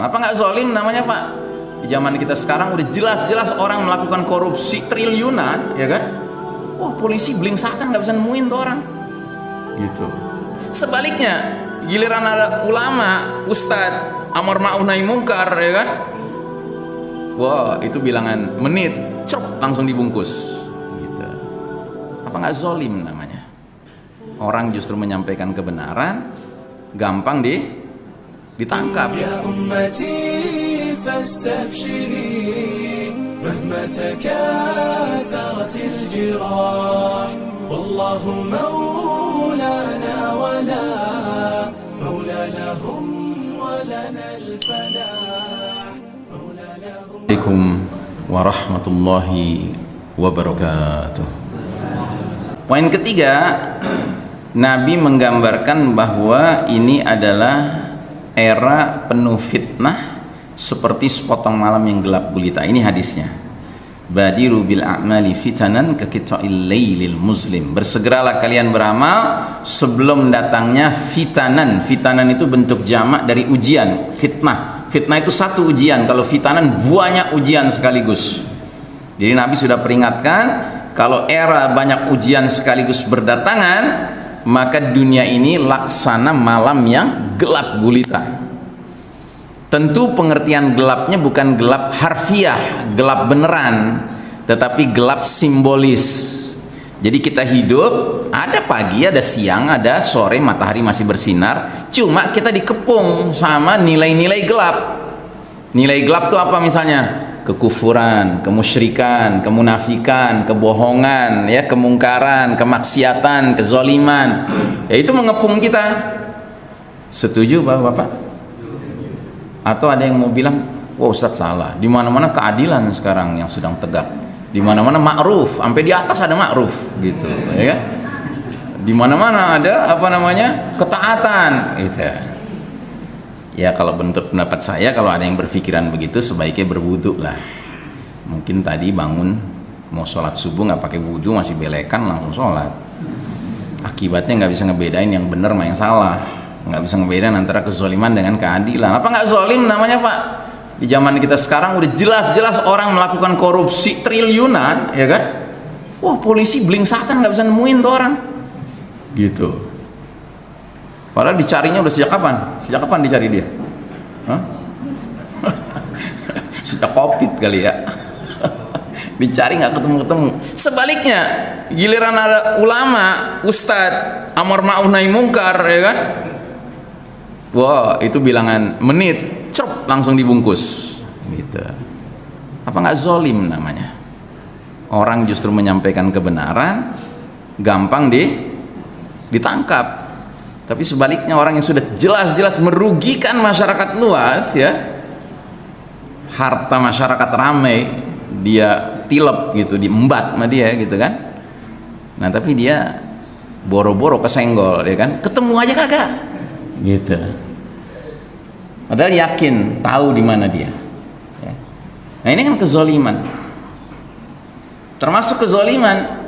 Apa nggak zolim namanya Pak? Di zaman kita sekarang udah jelas-jelas orang melakukan korupsi triliunan, ya kan? Wah polisi belingsatan nggak bisa nemuin tuh orang. Gitu. Sebaliknya, giliran ada ulama, ustadz, amar ma'ruf nahi mungkar, ya kan? Wah itu bilangan menit, cok langsung dibungkus. Gitu. Apa nggak zolim namanya? Orang justru menyampaikan kebenaran, gampang di ditangkap. يا أمتي فاستبشري مهما تكاثرت الجراح والله مولانا ولا مولى لهم ولنا الفلاح مولى لهم Assalamualaikum warahmatullahi wabarakatuh. Poin ketiga, Nabi menggambarkan bahwa ini adalah era penuh fitnah seperti sepotong malam yang gelap gulita. Ini hadisnya. Badiru bil a'mali fitanan kekita'il laylil muslim. Bersegeralah kalian beramal sebelum datangnya fitanan. Fitanan itu bentuk jamak dari ujian, fitnah. Fitnah itu satu ujian, kalau fitanan banyak ujian sekaligus. Jadi Nabi sudah peringatkan kalau era banyak ujian sekaligus berdatangan, maka dunia ini laksana malam yang gelap gulita. Tentu pengertian gelapnya bukan gelap harfiah, gelap beneran, tetapi gelap simbolis. Jadi kita hidup, ada pagi, ada siang, ada sore, matahari masih bersinar, cuma kita dikepung sama nilai-nilai gelap. Nilai gelap itu apa misalnya? Kekufuran, kemusyrikan, kemunafikan, kebohongan, ya, kemungkaran, kemaksiatan, kezoliman. Ya itu mengepung kita. Setuju Bapak-bapak? Atau ada yang mau bilang, "Wah, Ustaz salah. Di mana-mana keadilan sekarang yang sedang tegak. Di mana-mana ma'ruf, sampai di atas ada ma'ruf." gitu, ya kan? Di mana-mana ada apa namanya? ketaatan, gitu. Ya kalau bentuk pendapat saya kalau ada yang berpikiran begitu sebaiknya berwudu lah. Mungkin tadi bangun mau sholat subuh nggak pakai wudhu masih belekan langsung sholat. Akibatnya nggak bisa ngebedain yang benar sama yang salah. Nggak bisa ngebedain antara kezoliman dengan keadilan. Apa nggak zolim namanya pak? Di zaman kita sekarang udah jelas-jelas orang melakukan korupsi triliunan, ya kan? Wah polisi belingsatan nggak bisa nemuin tuh orang. Gitu. Padahal dicarinya udah sejak kapan? Sejak kapan dicari dia? Hah? sejak covid kali ya. dicari nggak ketemu-ketemu. Sebaliknya, giliran ada ulama, ustadz, amar ma'ruf nahi mungkar, ya kan? Wah, itu bilangan menit, cop langsung dibungkus. Gitu. Apa nggak zolim namanya? Orang justru menyampaikan kebenaran, gampang di ditangkap tapi sebaliknya orang yang sudah jelas-jelas merugikan masyarakat luas ya harta masyarakat ramai dia tilep gitu diembat sama dia gitu kan nah tapi dia boro-boro kesenggol ya kan ketemu aja kagak gitu padahal yakin tahu di mana dia ya. nah ini kan kezoliman termasuk kezoliman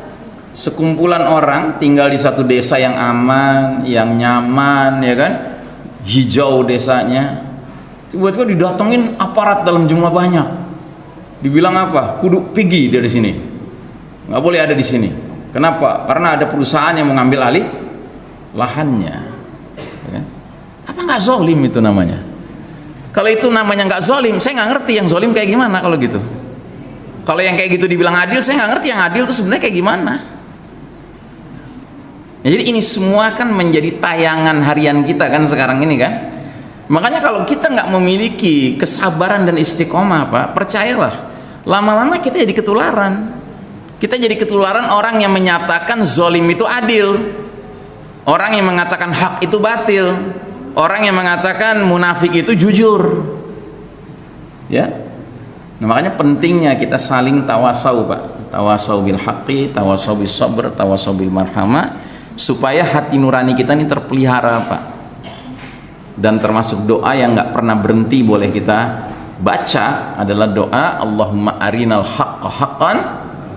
sekumpulan orang tinggal di satu desa yang aman, yang nyaman, ya kan? Hijau desanya. Tiba-tiba didatengin aparat dalam jumlah banyak. Dibilang apa? Kudu pergi dari sini. Nggak boleh ada di sini. Kenapa? Karena ada perusahaan yang mengambil alih lahannya. Apa nggak zolim itu namanya? Kalau itu namanya nggak zolim, saya nggak ngerti yang zolim kayak gimana kalau gitu. Kalau yang kayak gitu dibilang adil, saya nggak ngerti yang adil itu sebenarnya kayak gimana. Ya, jadi ini semua kan menjadi tayangan harian kita kan sekarang ini kan. Makanya kalau kita nggak memiliki kesabaran dan istiqomah Pak, percayalah, lama-lama kita jadi ketularan. Kita jadi ketularan orang yang menyatakan zolim itu adil. Orang yang mengatakan hak itu batil. Orang yang mengatakan munafik itu jujur. Ya. Nah, makanya pentingnya kita saling tawasau Pak. Tawasau bil haqqi, tawasau bis sabr, tawasau bil marhamah supaya hati nurani kita ini terpelihara Pak dan termasuk doa yang nggak pernah berhenti boleh kita baca adalah doa Allahumma arinal haqqa haqqan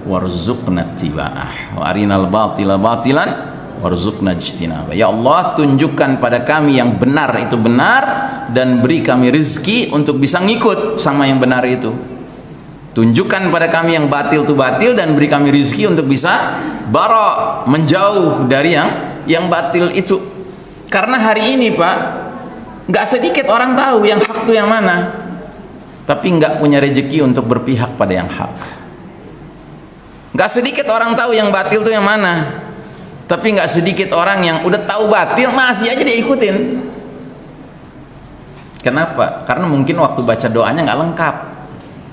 warzuqna tiba'ah wa arinal batila batilan warzuqna ijtinaba. Ya Allah tunjukkan pada kami yang benar itu benar dan beri kami rizki untuk bisa ngikut sama yang benar itu. Tunjukkan pada kami yang batil itu batil dan beri kami rizki untuk bisa barok menjauh dari yang yang batil itu. Karena hari ini pak nggak sedikit orang tahu yang hak itu yang mana. Tapi nggak punya rezeki untuk berpihak pada yang hak. Nggak sedikit orang tahu yang batil itu yang mana tapi nggak sedikit orang yang udah tahu batil masih aja dia ikutin. Kenapa? karena mungkin waktu baca doanya nggak lengkap.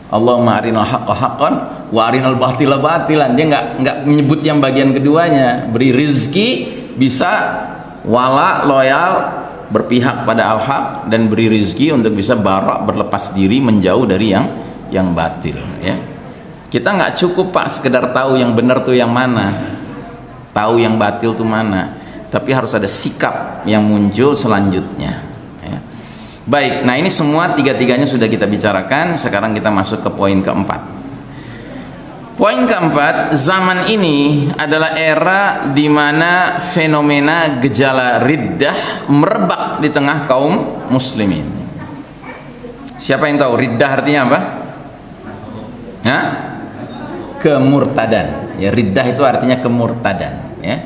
Allahumma arinal haqqa haqqan wa arinal batila batilan. Dia nggak nggak menyebut yang bagian keduanya. Beri rizki bisa wala loyal berpihak pada al-haq dan beri rizki untuk bisa barak berlepas diri menjauh dari yang yang batil ya. Kita nggak cukup pak sekedar tahu yang benar tuh yang mana tahu yang batil itu mana. Tapi harus ada sikap yang muncul selanjutnya ya. baik nah ini semua tiga-tiganya sudah kita bicarakan. Sekarang kita masuk ke poin keempat. Poin keempat zaman ini adalah era di mana fenomena gejala riddah merebak di tengah kaum muslimin. Siapa yang tahu? Riddah artinya apa? Hah? kemurtadan. Ya riddah itu artinya kemurtadan ya.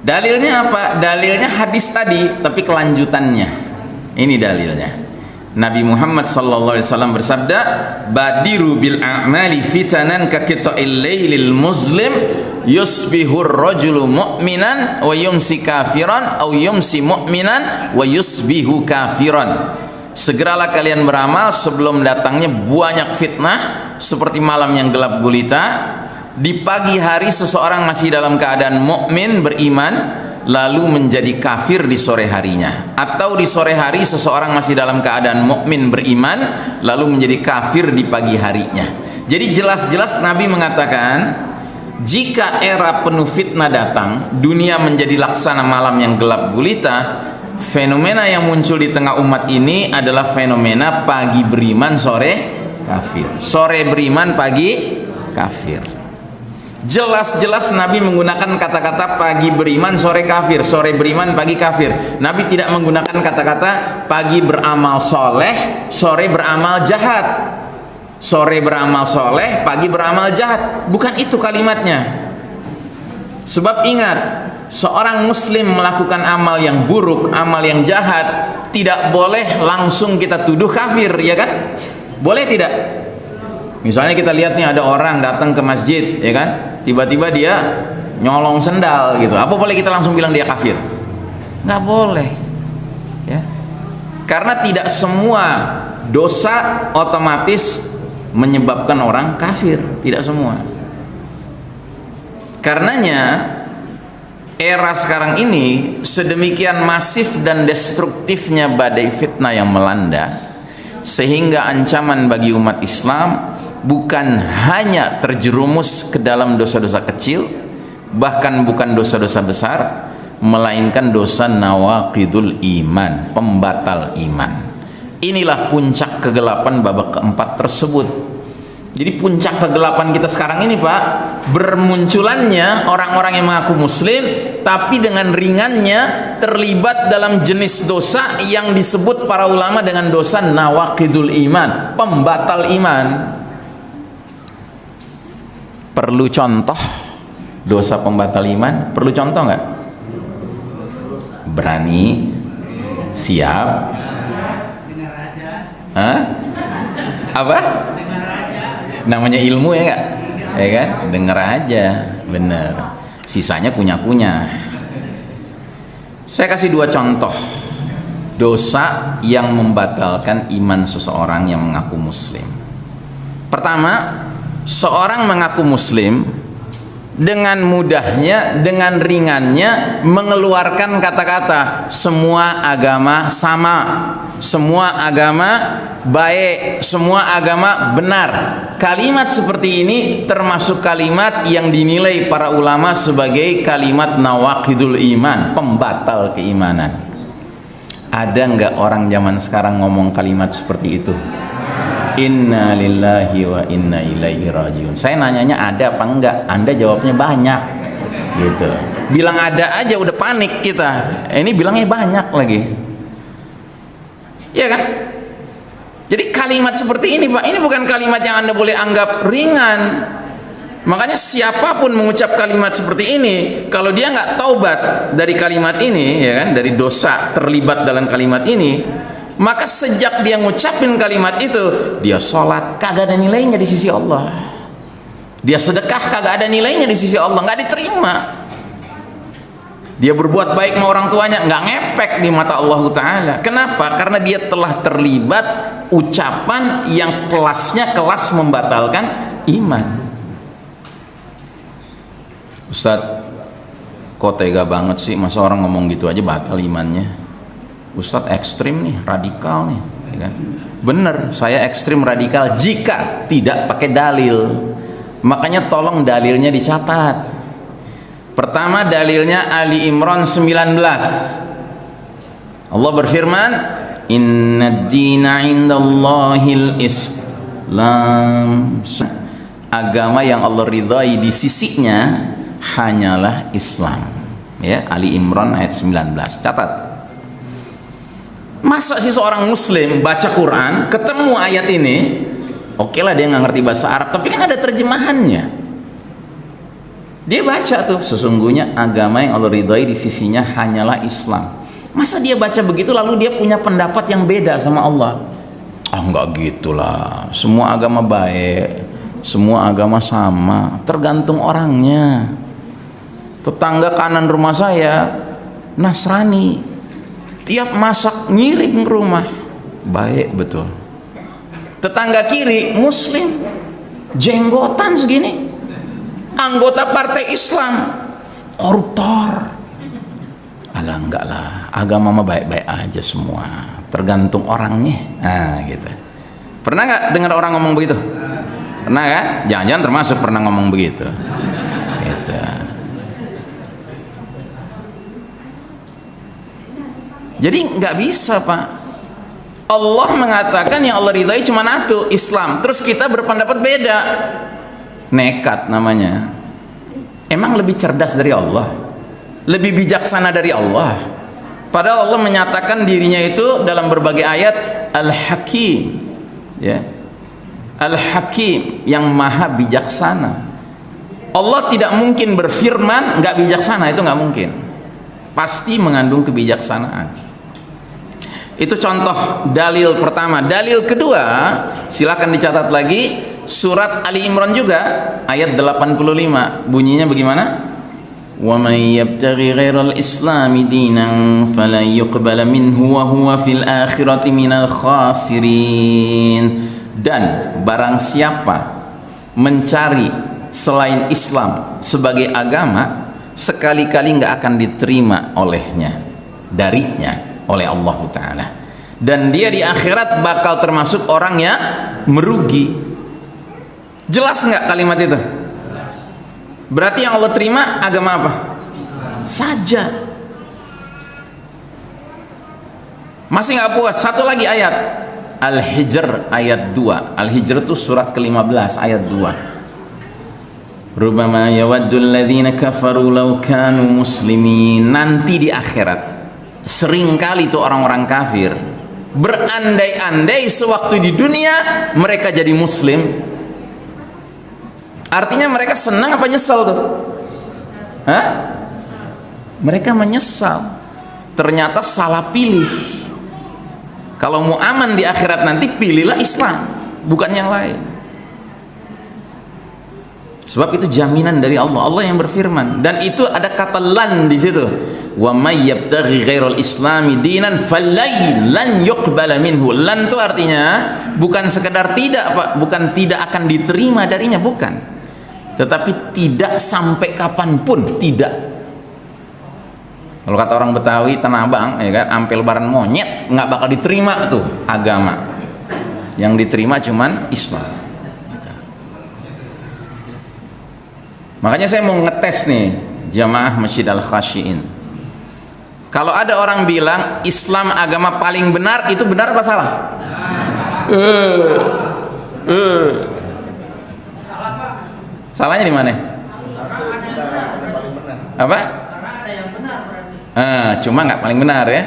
Dalilnya apa? Dalilnya hadis tadi tapi kelanjutannya. Ini dalilnya. Nabi Muhammad sallallahu alaihi wasallam bersabda badiru bil a'mali fitanan ka lailil muslim yusbihur rajulu mu'minan wa yumsi kafiran au yumsi mu'minan wa yusbihu kafiran. Segeralah kalian beramal sebelum datangnya banyak fitnah seperti malam yang gelap gulita di pagi hari seseorang masih dalam keadaan mukmin beriman lalu menjadi kafir di sore harinya. Atau di sore hari seseorang masih dalam keadaan mukmin beriman lalu menjadi kafir di pagi harinya. Jadi jelas-jelas Nabi mengatakan jika era penuh fitnah datang dunia menjadi laksana malam yang gelap gulita fenomena yang muncul di tengah umat ini adalah fenomena pagi beriman sore kafir. Sore beriman pagi kafir jelas-jelas Nabi menggunakan kata-kata pagi beriman sore kafir. Sore beriman pagi kafir. Nabi tidak menggunakan kata-kata pagi beramal soleh sore beramal jahat. Sore beramal soleh pagi beramal jahat. Bukan itu kalimatnya. Sebab ingat seorang muslim melakukan amal yang buruk amal yang jahat tidak boleh langsung kita tuduh kafir ya kan? Boleh tidak? Misalnya kita lihat nih ada orang datang ke masjid ya kan tiba-tiba dia nyolong sendal gitu. Apa boleh kita langsung bilang dia kafir? Nggak boleh. Ya. Karena tidak semua dosa otomatis menyebabkan orang kafir. Tidak semua. Karenanya era sekarang ini sedemikian masif dan destruktifnya badai fitnah yang melanda sehingga ancaman bagi umat Islam bukan hanya terjerumus ke dalam dosa-dosa kecil bahkan bukan dosa-dosa besar melainkan dosa nawaqidul iman pembatal iman. Inilah puncak kegelapan babak keempat tersebut. Jadi puncak kegelapan kita sekarang ini Pak bermunculannya orang-orang yang mengaku muslim tapi dengan ringannya terlibat dalam jenis dosa yang disebut para ulama dengan dosa nawakidul iman pembatal iman perlu contoh? Dosa pembatal iman perlu contoh nggak? Berani siap. Hah? apa? Namanya ilmu ya enggak ya kan? Denger aja. Bener. Sisanya kunya-kunya saya kasih dua contoh. Dosa yang membatalkan iman seseorang yang mengaku muslim. Pertama seorang mengaku muslim dengan mudahnya dengan ringannya mengeluarkan kata-kata semua agama sama semua agama baik semua agama benar. Kalimat seperti ini termasuk kalimat yang dinilai para ulama sebagai kalimat nawakidul iman pembatal keimanan. Ada nggak orang zaman sekarang ngomong kalimat seperti itu inna lillahi wa inna ilaihi rajiun. Saya nanyanya ada apa enggak? Anda jawabnya banyak. Gitu. Bilang ada aja udah panik kita. Ini bilangnya banyak lagi. Ya kan? Jadi kalimat seperti ini Pak ini bukan kalimat yang anda boleh anggap ringan. Makanya siapa pun mengucap kalimat seperti ini kalau dia nggak taubat dari kalimat ini ya kan dari dosa terlibat dalam kalimat ini maka sejak dia ngucapin kalimat itu dia sholat kagak ada nilainya di sisi Allah. Dia sedekah kagak ada nilainya di sisi Allah nggak diterima. Dia berbuat baik sama orang tuanya nggak ngepek di mata Allah Taala. Kenapa? Karena dia telah terlibat ucapan yang kelasnya kelas membatalkan iman. Ustaz kok tega banget sih? Masa orang ngomong gitu aja batal imannya Ustadz ekstrim nih radikal nih ya kan? bener saya ekstrim radikal jika tidak pakai dalil. Makanya tolong dalilnya dicatat. Pertama dalilnya Ali Imran 19 Allah berfirman inna dina indallahil islam. Agama yang Allah ridhai di sisinya hanyalah Islam. Ya Ali Imran ayat 19 catat masa sih seorang muslim baca Quran ketemu ayat ini oke lah dia nggak ngerti bahasa Arab tapi kan ada terjemahannya. Dia baca tuh sesungguhnya agama yang Allah ridhoi di sisinya hanyalah Islam. Masa dia baca begitu lalu dia punya pendapat yang beda sama Allah? Oh enggak gitulah. Semua agama baik semua agama sama tergantung orangnya. Tetangga kanan rumah saya Nasrani tiap masak ngirim rumah. Baik betul. Tetangga kiri muslim. Jenggotan segini. Anggota partai Islam. Koruptor. Alah enggak lah. Agama mah baik-baik aja semua. Tergantung orangnya. Nah gitu. Pernah nggak dengar orang ngomong begitu? Pernah kan jangan-jangan termasuk pernah ngomong begitu gitu jadi nggak bisa pak. Allah mengatakan yang Allah ridhai cuma satu Islam. Terus kita berpendapat beda. Nekat namanya. Emang lebih cerdas dari Allah? Lebih bijaksana dari Allah? Padahal Allah menyatakan dirinya itu dalam berbagai ayat Al-Hakim. Ya. Al-Hakim yang maha bijaksana. Allah tidak mungkin berfirman nggak bijaksana. Itu nggak mungkin. Pasti mengandung kebijaksanaan itu contoh dalil pertama. Dalil kedua silakan dicatat lagi surat Ali Imran juga ayat 85 bunyinya bagaimana? Yabtaghi ghairal islami dinan falan yuqbala minhu wa huwa fil akhirati minal khasirin. Dan barang siapa mencari selain Islam sebagai agama sekali-kali nggak akan diterima olehnya darinya oleh Allah Ta'ala. Dan dia di akhirat bakal termasuk orang yang merugi. Jelas nggak kalimat itu? Berarti yang Allah terima agama apa? Saja. Masih nggak puas? Satu lagi ayat. Al-Hijr ayat 2 Al-Hijr itu surat ke-15 ayat 2 Rubama yawaddul ladhina kafaru law kanu muslimin. Nanti di akhirat sering kali itu orang-orang kafir. Berandai-andai sewaktu di dunia mereka jadi muslim. Artinya mereka senang apa nyesal tuh? Hah? mereka menyesal. Ternyata salah pilih. Kalau mau aman di akhirat nanti pilihlah Islam bukan yang lain sebab itu jaminan dari Allah. Allah yang berfirman. Dan itu ada kata lan di situ. Wa may yabtaghi ghairal islami dinan falai lan yuqbala minhu. Lan itu artinya bukan sekedar tidak Pak. Bukan tidak akan diterima darinya bukan. Tetapi tidak sampai kapan pun tidak. Kalau kata orang Betawi Tanah Abang ya kan? Ampel baran monyet nggak bakal diterima tuh agama. Yang diterima cuman Islam makanya saya mau ngetes nih jamaah Masjid Al-Khasyiin kalau ada orang bilang Islam agama paling benar itu benar apa salah? Uh. Salahnya di mana? Apa? Ah, cuma nggak paling benar ya.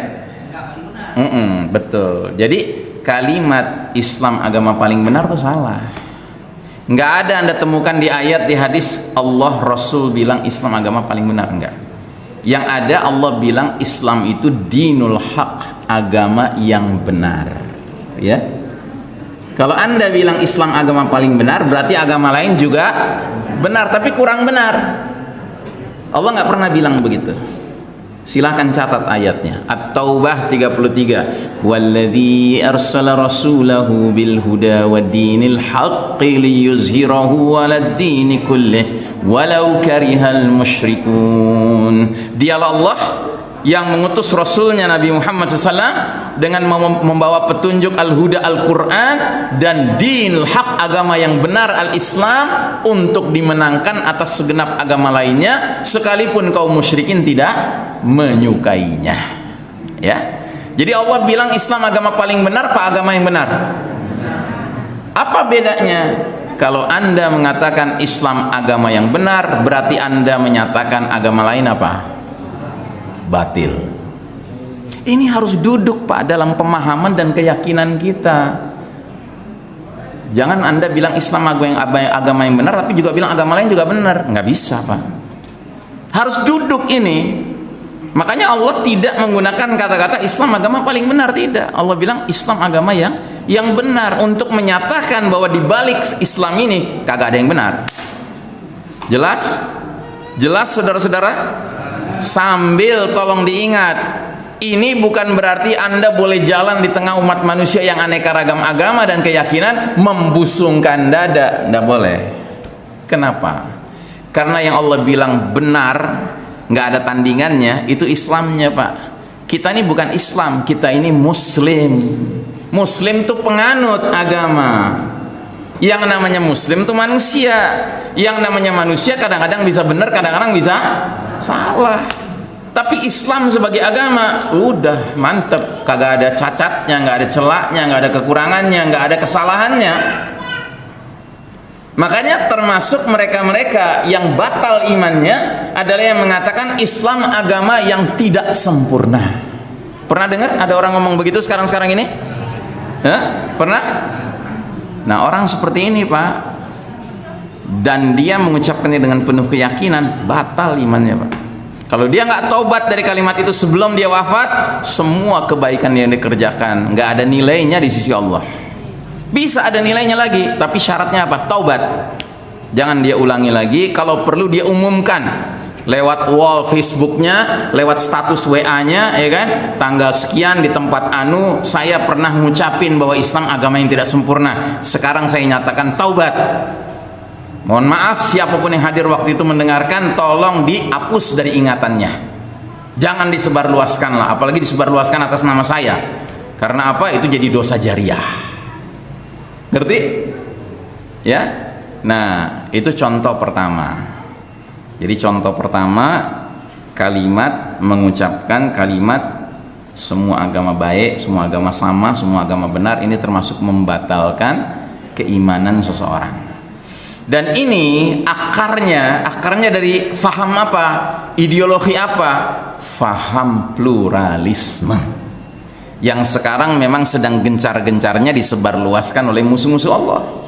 Mm-mm, betul. Jadi kalimat Islam agama paling benar tuh salah. Nggak ada anda temukan di ayat di hadis Allah Rasul bilang Islam agama paling benar enggak. Yang ada Allah bilang Islam itu dinul haq agama yang benar. Ya. Kalau anda bilang Islam agama paling benar berarti agama lain juga benar tapi kurang benar. Allah nggak pernah bilang begitu. Silahkan catat ayatnya. At-Taubah 33. Walladzi arsala rasulahu bil huda wa dinil haqqi liyuzhirahu 'alad dini kullih walau karihal musyrikun. Dialah Allah yang mengutus Rasulnya Nabi Muhammad SAW dengan membawa petunjuk Al-Huda Al-Quran dan dinul haq agama yang benar Al-Islam untuk dimenangkan atas segenap agama lainnya sekalipun kaum musyrikin tidak menyukainya. Ya. Jadi Allah bilang Islam agama paling benar apa agama yang benar? Apa bedanya? Kalau anda mengatakan Islam agama yang benar berarti anda menyatakan agama lain apa batil. Ini harus duduk pak dalam pemahaman dan keyakinan kita. Jangan anda bilang Islam agama yang benar tapi juga bilang agama lain juga benar. Nggak bisa pak. Harus duduk ini. Makanya Allah tidak menggunakan kata-kata Islam agama paling benar tidak. Allah bilang Islam agama yang yang benar. Untuk menyatakan bahwa di balik Islam ini kagak ada yang benar. Jelas? Jelas saudara-saudara sambil tolong diingat ini bukan berarti anda boleh jalan di tengah umat manusia yang aneka ragam agama dan keyakinan membusungkan dada. Tidak boleh. Kenapa? Karena yang Allah bilang benar nggak ada tandingannya itu Islamnya pak. Kita ini bukan Islam kita ini Muslim. Muslim itu penganut agama yang namanya Muslim itu manusia. Yang namanya manusia kadang-kadang bisa benar kadang-kadang bisa salah. Tapi Islam sebagai agama udah mantep. Kagak ada cacatnya nggak ada celaknya nggak ada kekurangannya nggak ada kesalahannya. Makanya termasuk mereka-mereka yang batal imannya adalah yang mengatakan Islam agama yang tidak sempurna. Pernah dengar ada orang ngomong begitu sekarang-sekarang ini? Hah? pernah nah orang seperti ini pak dan dia mengucapkannya dengan penuh keyakinan batal imannya pak. Kalau dia nggak taubat dari kalimat itu sebelum dia wafat semua kebaikan yang dikerjakan nggak ada nilainya di sisi Allah. Bisa ada nilainya lagi tapi syaratnya apa? Taubat. Jangan dia ulangi lagi kalau perlu dia umumkan lewat wall Facebooknya, lewat status WA-nya, ya kan? Tanggal sekian di tempat anu, saya pernah ngucapin bahwa Islam agama yang tidak sempurna. Sekarang saya nyatakan taubat. Mohon maaf siapa pun yang hadir waktu itu mendengarkan, tolong dihapus dari ingatannya. Jangan disebarluaskan lah, apalagi disebarluaskan atas nama saya. Karena apa? Itu jadi dosa jariah. Ngerti? Ya? Nah, itu contoh pertama jadi contoh pertama kalimat mengucapkan kalimat semua agama baik, semua agama sama, semua agama benar ini termasuk membatalkan keimanan seseorang. Dan ini akarnya, akarnya dari faham apa? Ideologi apa? Faham pluralisme. Yang sekarang memang sedang gencar-gencarnya disebarluaskan oleh musuh-musuh Allah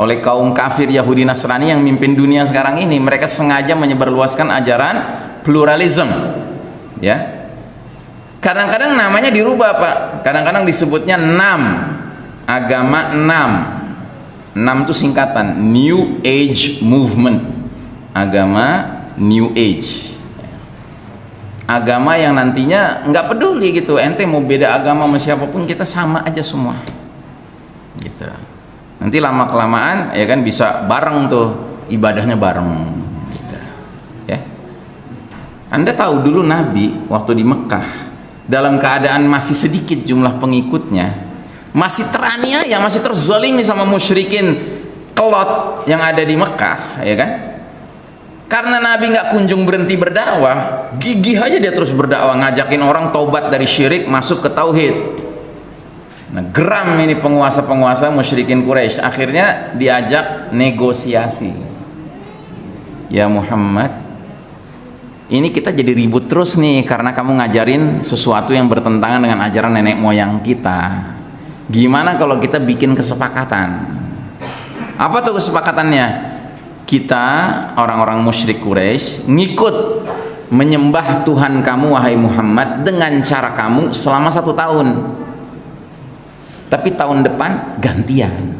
oleh kaum kafir Yahudi Nasrani yang mimpin dunia sekarang ini mereka sengaja menyebarluaskan ajaran pluralisme ya. Kadang-kadang namanya dirubah Pak. Kadang-kadang disebutnya enam agama enam. Enam itu singkatan New Age Movement. Agama New Age. Agama yang nantinya nggak peduli gitu. Ente mau beda agama sama siapa pun kita sama aja semua. Gitu nanti lama kelamaan ya kan bisa bareng tuh ibadahnya bareng gitu. ya. Anda tahu dulu Nabi waktu di Mekah dalam keadaan masih sedikit jumlah pengikutnya masih teraniaya masih terzolimi sama musyrikin kelot yang ada di Mekah ya kan? Karena Nabi nggak kunjung berhenti berdakwah gigih aja dia terus berdakwah ngajakin orang taubat dari syirik masuk ke tauhid Nah, geram ini penguasa-penguasa musyrikin Quraisy. Akhirnya diajak negosiasi. Ya Muhammad, ini kita jadi ribut terus nih karena kamu ngajarin sesuatu yang bertentangan dengan ajaran nenek moyang kita gimana kalau kita bikin kesepakatan apa tuh kesepakatannya kita orang-orang musyrik Quraisy ngikut menyembah Tuhan kamu wahai Muhammad dengan cara kamu selama satu tahun tapi tahun depan gantian.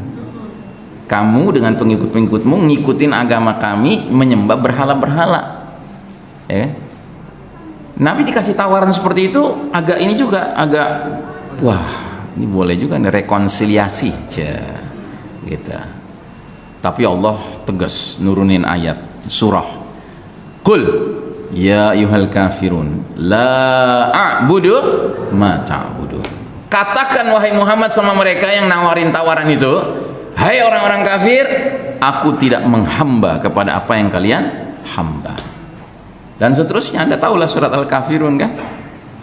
Kamu dengan pengikut-pengikutmu ngikutin agama kami menyembah berhala-berhala. Ya Nabi dikasih tawaran seperti itu agak ini juga agak wah ini boleh juga nih rekonsiliasi Cia. gitu. Tapi Allah tegas nurunin ayat surah. Qul ya ayuhal kafirun la a'budu ma ta'budun katakan wahai Muhammad sama mereka yang nawarin tawaran itu hai orang-orang kafir aku tidak menghamba kepada apa yang kalian hamba. Dan seterusnya anda tahulah surat al-kafirun kan?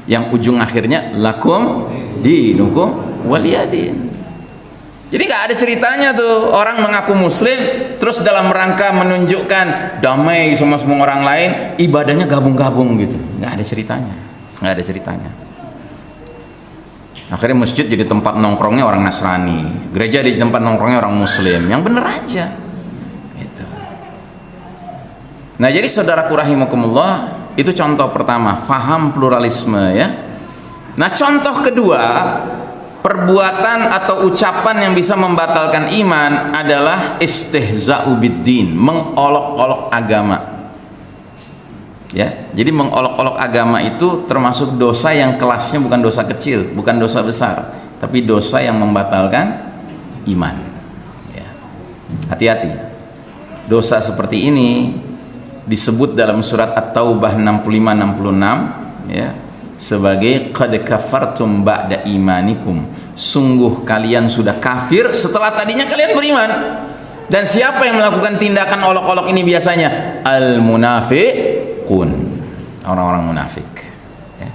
Yang ujung akhirnya lakum dinukum waliyadin. Jadi nggak ada ceritanya tuh orang mengaku muslim terus dalam rangka menunjukkan damai sama semua orang lain ibadahnya gabung-gabung gitu. Nggak ada ceritanya. Nggak ada ceritanya akhirnya masjid jadi tempat nongkrongnya orang Nasrani. Gereja jadi tempat nongkrongnya orang muslim. Yang bener aja. Nah jadi saudaraku rahimakumullah itu contoh pertama. Faham pluralisme ya. Nah contoh kedua perbuatan atau ucapan yang bisa membatalkan iman adalah istihza'u biddin mengolok-olok agama ya jadi mengolok-olok agama itu termasuk dosa yang kelasnya bukan dosa kecil bukan dosa besar tapi dosa yang membatalkan iman. Ya. hati-hati. Dosa seperti ini disebut dalam surat At-Taubah 65 66 ya sebagai qad kafartum ba'da imanikum. Sungguh kalian sudah kafir setelah tadinya kalian beriman. Dan siapa yang melakukan tindakan olok-olok ini biasanya? Al orang-orang munafik ya.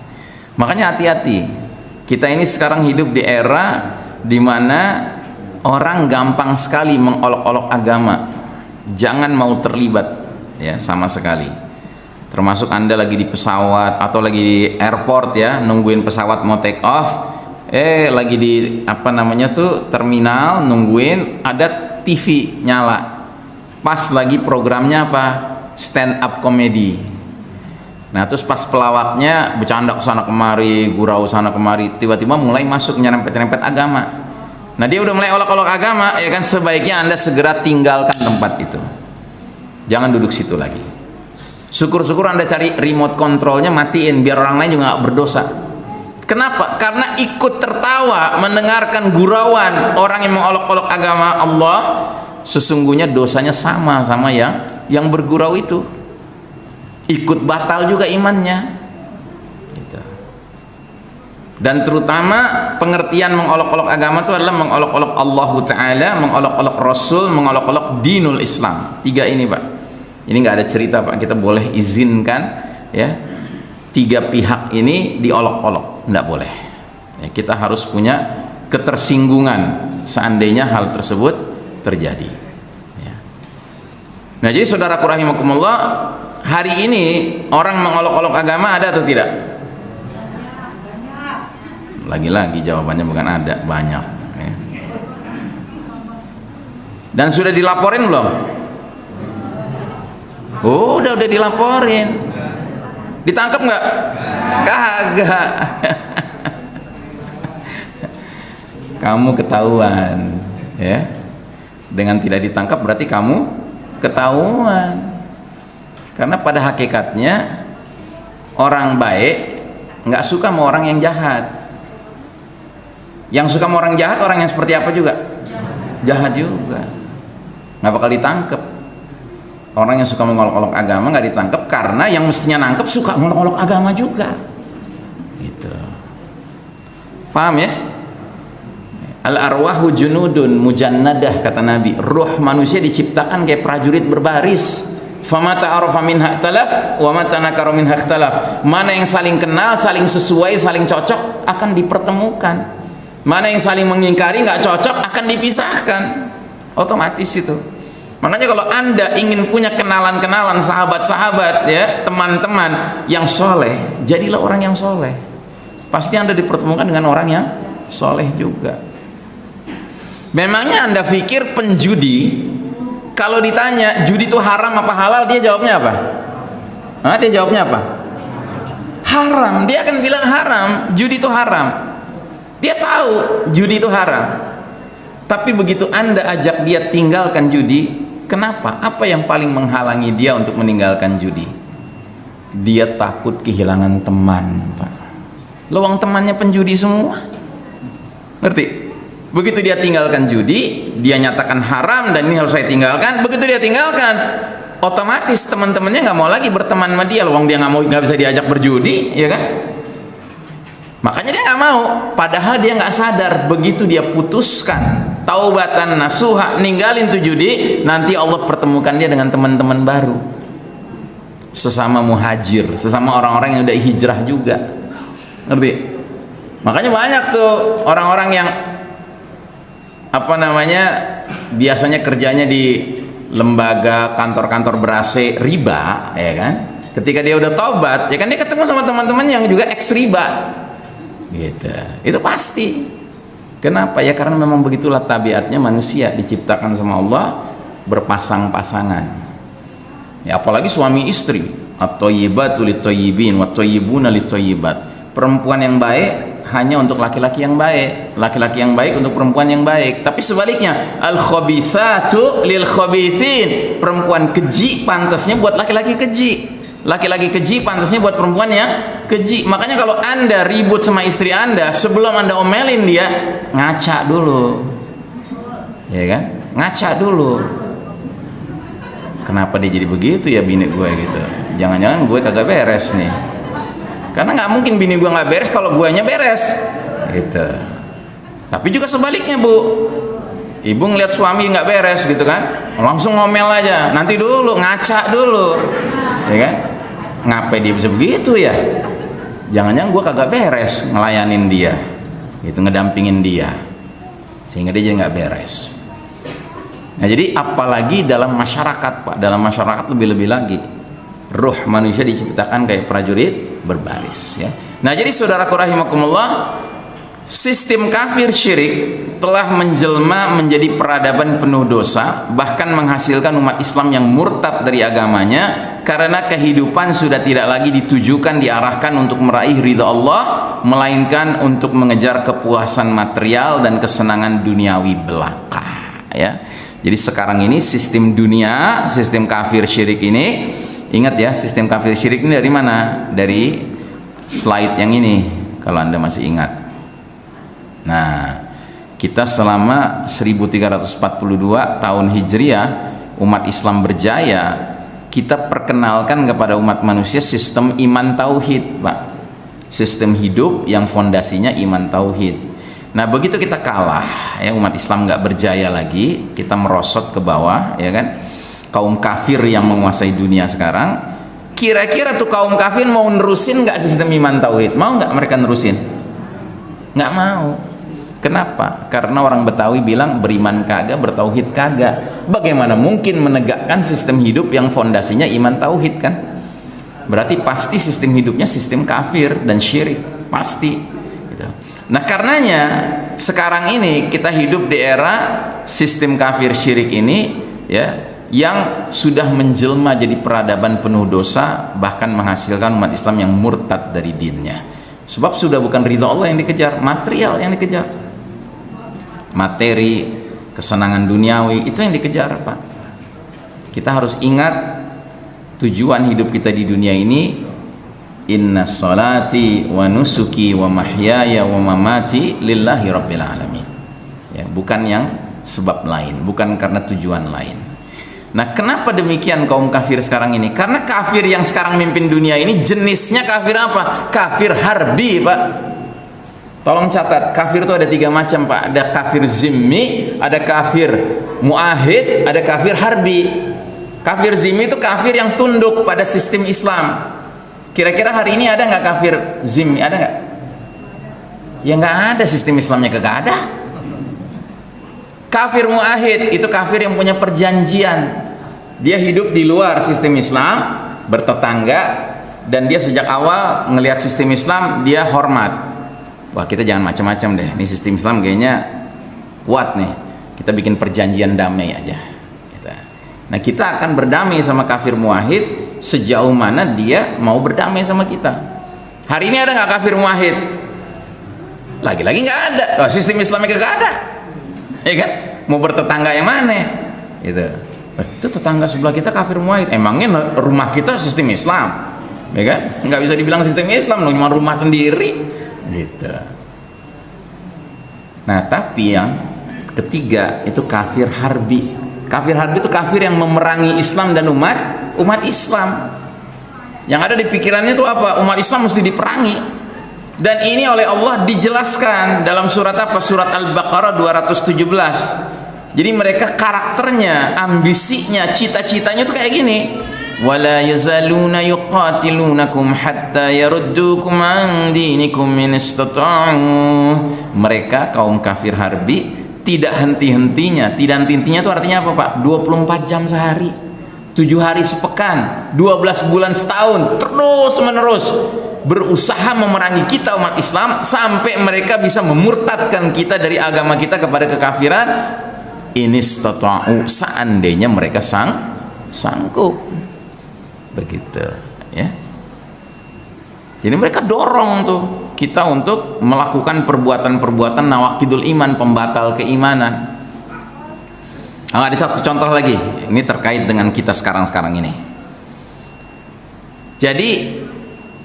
makanya hati-hati kita ini sekarang hidup di era di mana orang gampang sekali mengolok-olok agama. Jangan mau terlibat ya sama sekali. Termasuk anda lagi di pesawat atau lagi di airport ya nungguin pesawat mau take off eh lagi di apa namanya tuh terminal nungguin ada TV nyala. Pas lagi programnya apa? Stand up comedy nah terus pas pelawaknya bercanda sana kemari gurau sana kemari tiba-tiba mulai masuk nyerempet-nyerempet agama. Nah dia udah mulai olok-olok agama ya kan? Sebaiknya anda segera tinggalkan tempat itu. Jangan duduk situ lagi. Syukur-syukur anda cari remote controlnya matiin biar orang lain juga gak berdosa. Kenapa? karena ikut tertawa mendengarkan gurauan orang yang mengolok-olok agama Allah sesungguhnya dosanya sama sama yang yang bergurau itu ikut batal juga imannya. Gitu. dan terutama pengertian mengolok-olok agama itu adalah mengolok-olok Allah Ta'ala mengolok-olok Rasul mengolok-olok dinul Islam. Tiga ini Pak. Ini nggak ada cerita pak. Kita boleh izinkan ya. Tiga pihak ini diolok-olok. Nggak boleh. Ya, kita harus punya ketersinggungan seandainya hal tersebut terjadi. Ya. nah jadi saudara rahimakumullah hari ini orang mengolok-olok agama ada atau tidak lagi-lagi jawabannya bukan ada banyak ya. dan sudah dilaporin belum Oh, udah udah dilaporin. Ditangkap nggak? Kagak. kamu ketahuan, ya. Dengan tidak ditangkap berarti kamu ketahuan. Karena pada hakikatnya orang baik nggak suka sama orang yang jahat. Yang suka sama orang jahat orang yang seperti apa juga? Jahat juga. Nggak bakal ditangkap orang yang suka mengolok-olok agama nggak ditangkap karena yang mestinya nangkep suka mengolok-olok agama juga gitu paham ya al arwahu junudun mujannadah kata nabi ruh manusia diciptakan kayak prajurit berbaris famata arafa minha talaf wa mata minha talaf mana yang saling kenal saling sesuai saling cocok akan dipertemukan mana yang saling mengingkari nggak cocok akan dipisahkan otomatis itu Makanya kalau Anda ingin punya kenalan-kenalan, sahabat-sahabat ya, teman-teman yang soleh, jadilah orang yang soleh. Pasti Anda dipertemukan dengan orang yang soleh juga. Memangnya Anda pikir penjudi kalau ditanya judi itu haram apa halal, dia jawabnya apa? Hah, dia jawabnya apa? Haram. Dia akan bilang haram, judi itu haram. Dia tahu judi itu haram. Tapi begitu Anda ajak dia tinggalkan judi, Kenapa? Apa yang paling menghalangi dia untuk meninggalkan judi? Dia takut kehilangan teman, Pak. Lowong temannya penjudi semua. Ngerti? Begitu dia tinggalkan judi, dia nyatakan haram dan ini harus saya tinggalkan. Begitu dia tinggalkan, otomatis teman-temannya nggak mau lagi berteman sama dia. Lowong dia nggak mau nggak bisa diajak berjudi, ya kan? Makanya dia nggak mau. Padahal dia nggak sadar. Begitu dia putuskan taubatan nasuha ninggalin tuh judi nanti Allah pertemukan dia dengan teman-teman baru sesama muhajir sesama orang-orang yang udah hijrah juga ngerti makanya banyak tuh orang-orang yang apa namanya biasanya kerjanya di lembaga kantor-kantor berase riba ya kan ketika dia udah tobat ya kan dia ketemu sama teman-teman yang juga eks riba gitu itu pasti Kenapa? Ya karena memang begitulah tabiatnya manusia diciptakan sama Allah berpasang-pasangan. Ya apalagi suami istri. At-thayyibatu lit-thayyibin lit-thayyibat. Perempuan yang baik hanya untuk laki-laki yang baik, laki-laki yang baik untuk perempuan yang baik. Tapi sebaliknya, al-khabithatu lil-khabithin. Perempuan keji pantasnya buat laki-laki keji. Laki-laki keji pantasnya buat perempuan yang keji. Makanya kalau anda ribut sama istri anda sebelum anda omelin dia ngaca dulu. Ya kan? Ngaca dulu. Kenapa dia jadi begitu ya bini gue gitu? Jangan-jangan gue kagak beres nih karena nggak mungkin bini gue nggak beres kalau guanya beres. Gitu. Tapi juga sebaliknya bu. Ibu ngeliat suami nggak beres gitu kan? Langsung ngomel aja. Nanti dulu ngaca dulu. Ya kan? Ngapain dia bisa begitu ya? Jangan-jangan gue kagak beres ngelayanin dia. Itu ngedampingin dia. Sehingga dia jadi nggak beres. Nah jadi apalagi dalam masyarakat pak. Dalam masyarakat lebih-lebih lagi ruh manusia diciptakan kayak prajurit berbaris ya. Nah jadi saudaraku rahimakumullah sistem kafir syirik telah menjelma menjadi peradaban penuh dosa bahkan menghasilkan umat Islam yang murtad dari agamanya karena kehidupan sudah tidak lagi ditujukan diarahkan untuk meraih ridha Allah melainkan untuk mengejar kepuasan material dan kesenangan duniawi belaka ya. Jadi sekarang ini sistem dunia sistem kafir syirik ini ingat ya sistem kafir syirik ini dari mana? Dari slide yang ini kalau anda masih ingat. Nah kita selama 1342 tahun hijriah umat Islam berjaya kita perkenalkan kepada umat manusia sistem iman tauhid Pak. Sistem hidup yang fondasinya iman tauhid. Nah begitu kita kalah ya umat Islam nggak berjaya lagi kita merosot ke bawah ya kan kaum kafir yang menguasai dunia sekarang kira-kira tuh kaum kafir mau nerusin nggak sistem iman tauhid mau nggak mereka nerusin nggak mau Kenapa? Karena orang Betawi bilang beriman kagak, bertauhid kagak. Bagaimana mungkin menegakkan sistem hidup yang fondasinya iman tauhid kan? Berarti pasti sistem hidupnya sistem kafir dan syirik, pasti. Gitu. Nah karenanya sekarang ini kita hidup di era sistem kafir syirik ini, ya, yang sudah menjelma jadi peradaban penuh dosa, bahkan menghasilkan umat Islam yang murtad dari dinnya. Sebab sudah bukan ridho Allah yang dikejar, material yang dikejar. Materi kesenangan duniawi itu yang dikejar Pak. Kita harus ingat tujuan hidup kita di dunia ini. Inna salati wa nusuki wa mahyaya wa mamati lillahi rabbil alamin. Ya, bukan yang sebab lain bukan karena tujuan lain nah kenapa demikian kaum kafir sekarang ini karena kafir yang sekarang mimpin dunia ini jenisnya kafir apa kafir harbi Pak Tolong catat, kafir itu ada tiga macam Pak. Ada kafir zimmi, ada kafir muahid, ada kafir harbi. Kafir zimmi itu kafir yang tunduk pada sistem Islam. Kira-kira hari ini ada nggak kafir zimmi? Ada nggak? Ya nggak ada sistem Islamnya kagak ada. Kafir muahid itu kafir yang punya perjanjian. Dia hidup di luar sistem Islam bertetangga dan dia sejak awal ngelihat sistem Islam dia hormat. Wah kita jangan macam-macam deh. Ini sistem Islam kayaknya kuat nih. Kita bikin perjanjian damai aja. Nah kita akan berdamai sama kafir muahid sejauh mana dia mau berdamai sama kita. Hari ini ada nggak kafir muahid? Lagi-lagi nggak ada. Oh, sistem Islamnya nggak ada ya kan? Mau bertetangga yang mana? Gitu. Itu tetangga sebelah kita kafir muahid emangnya rumah kita sistem Islam? Ya kan? Nggak bisa dibilang sistem Islam cuma rumah sendiri. Gitu. Nah tapi yang ketiga itu kafir harbi. Kafir harbi itu kafir yang memerangi Islam dan umat umat Islam. Yang ada di pikirannya itu apa? Umat Islam mesti diperangi dan ini oleh Allah dijelaskan dalam surat apa? Surat Al-Baqarah 217 jadi mereka karakternya ambisinya cita-citanya itu kayak gini. Yazaluna yuqatilunakum hatta yaruddukum an dinikum min istata'u. Mereka kaum kafir harbi tidak henti-hentinya. Tidak henti-hentinya itu artinya apa Pak? 24 jam sehari. 7 hari sepekan. 12 bulan setahun. Terus menerus berusaha memerangi kita umat Islam sampai mereka bisa memurtadkan kita dari agama kita kepada kekafiran ini stata'u seandainya mereka sang sanggup. Begitu ya. Jadi mereka dorong tuh kita untuk melakukan perbuatan-perbuatan nawakidul iman pembatal keimanan. Nah, ada satu contoh lagi ini terkait dengan kita sekarang-sekarang ini. Jadi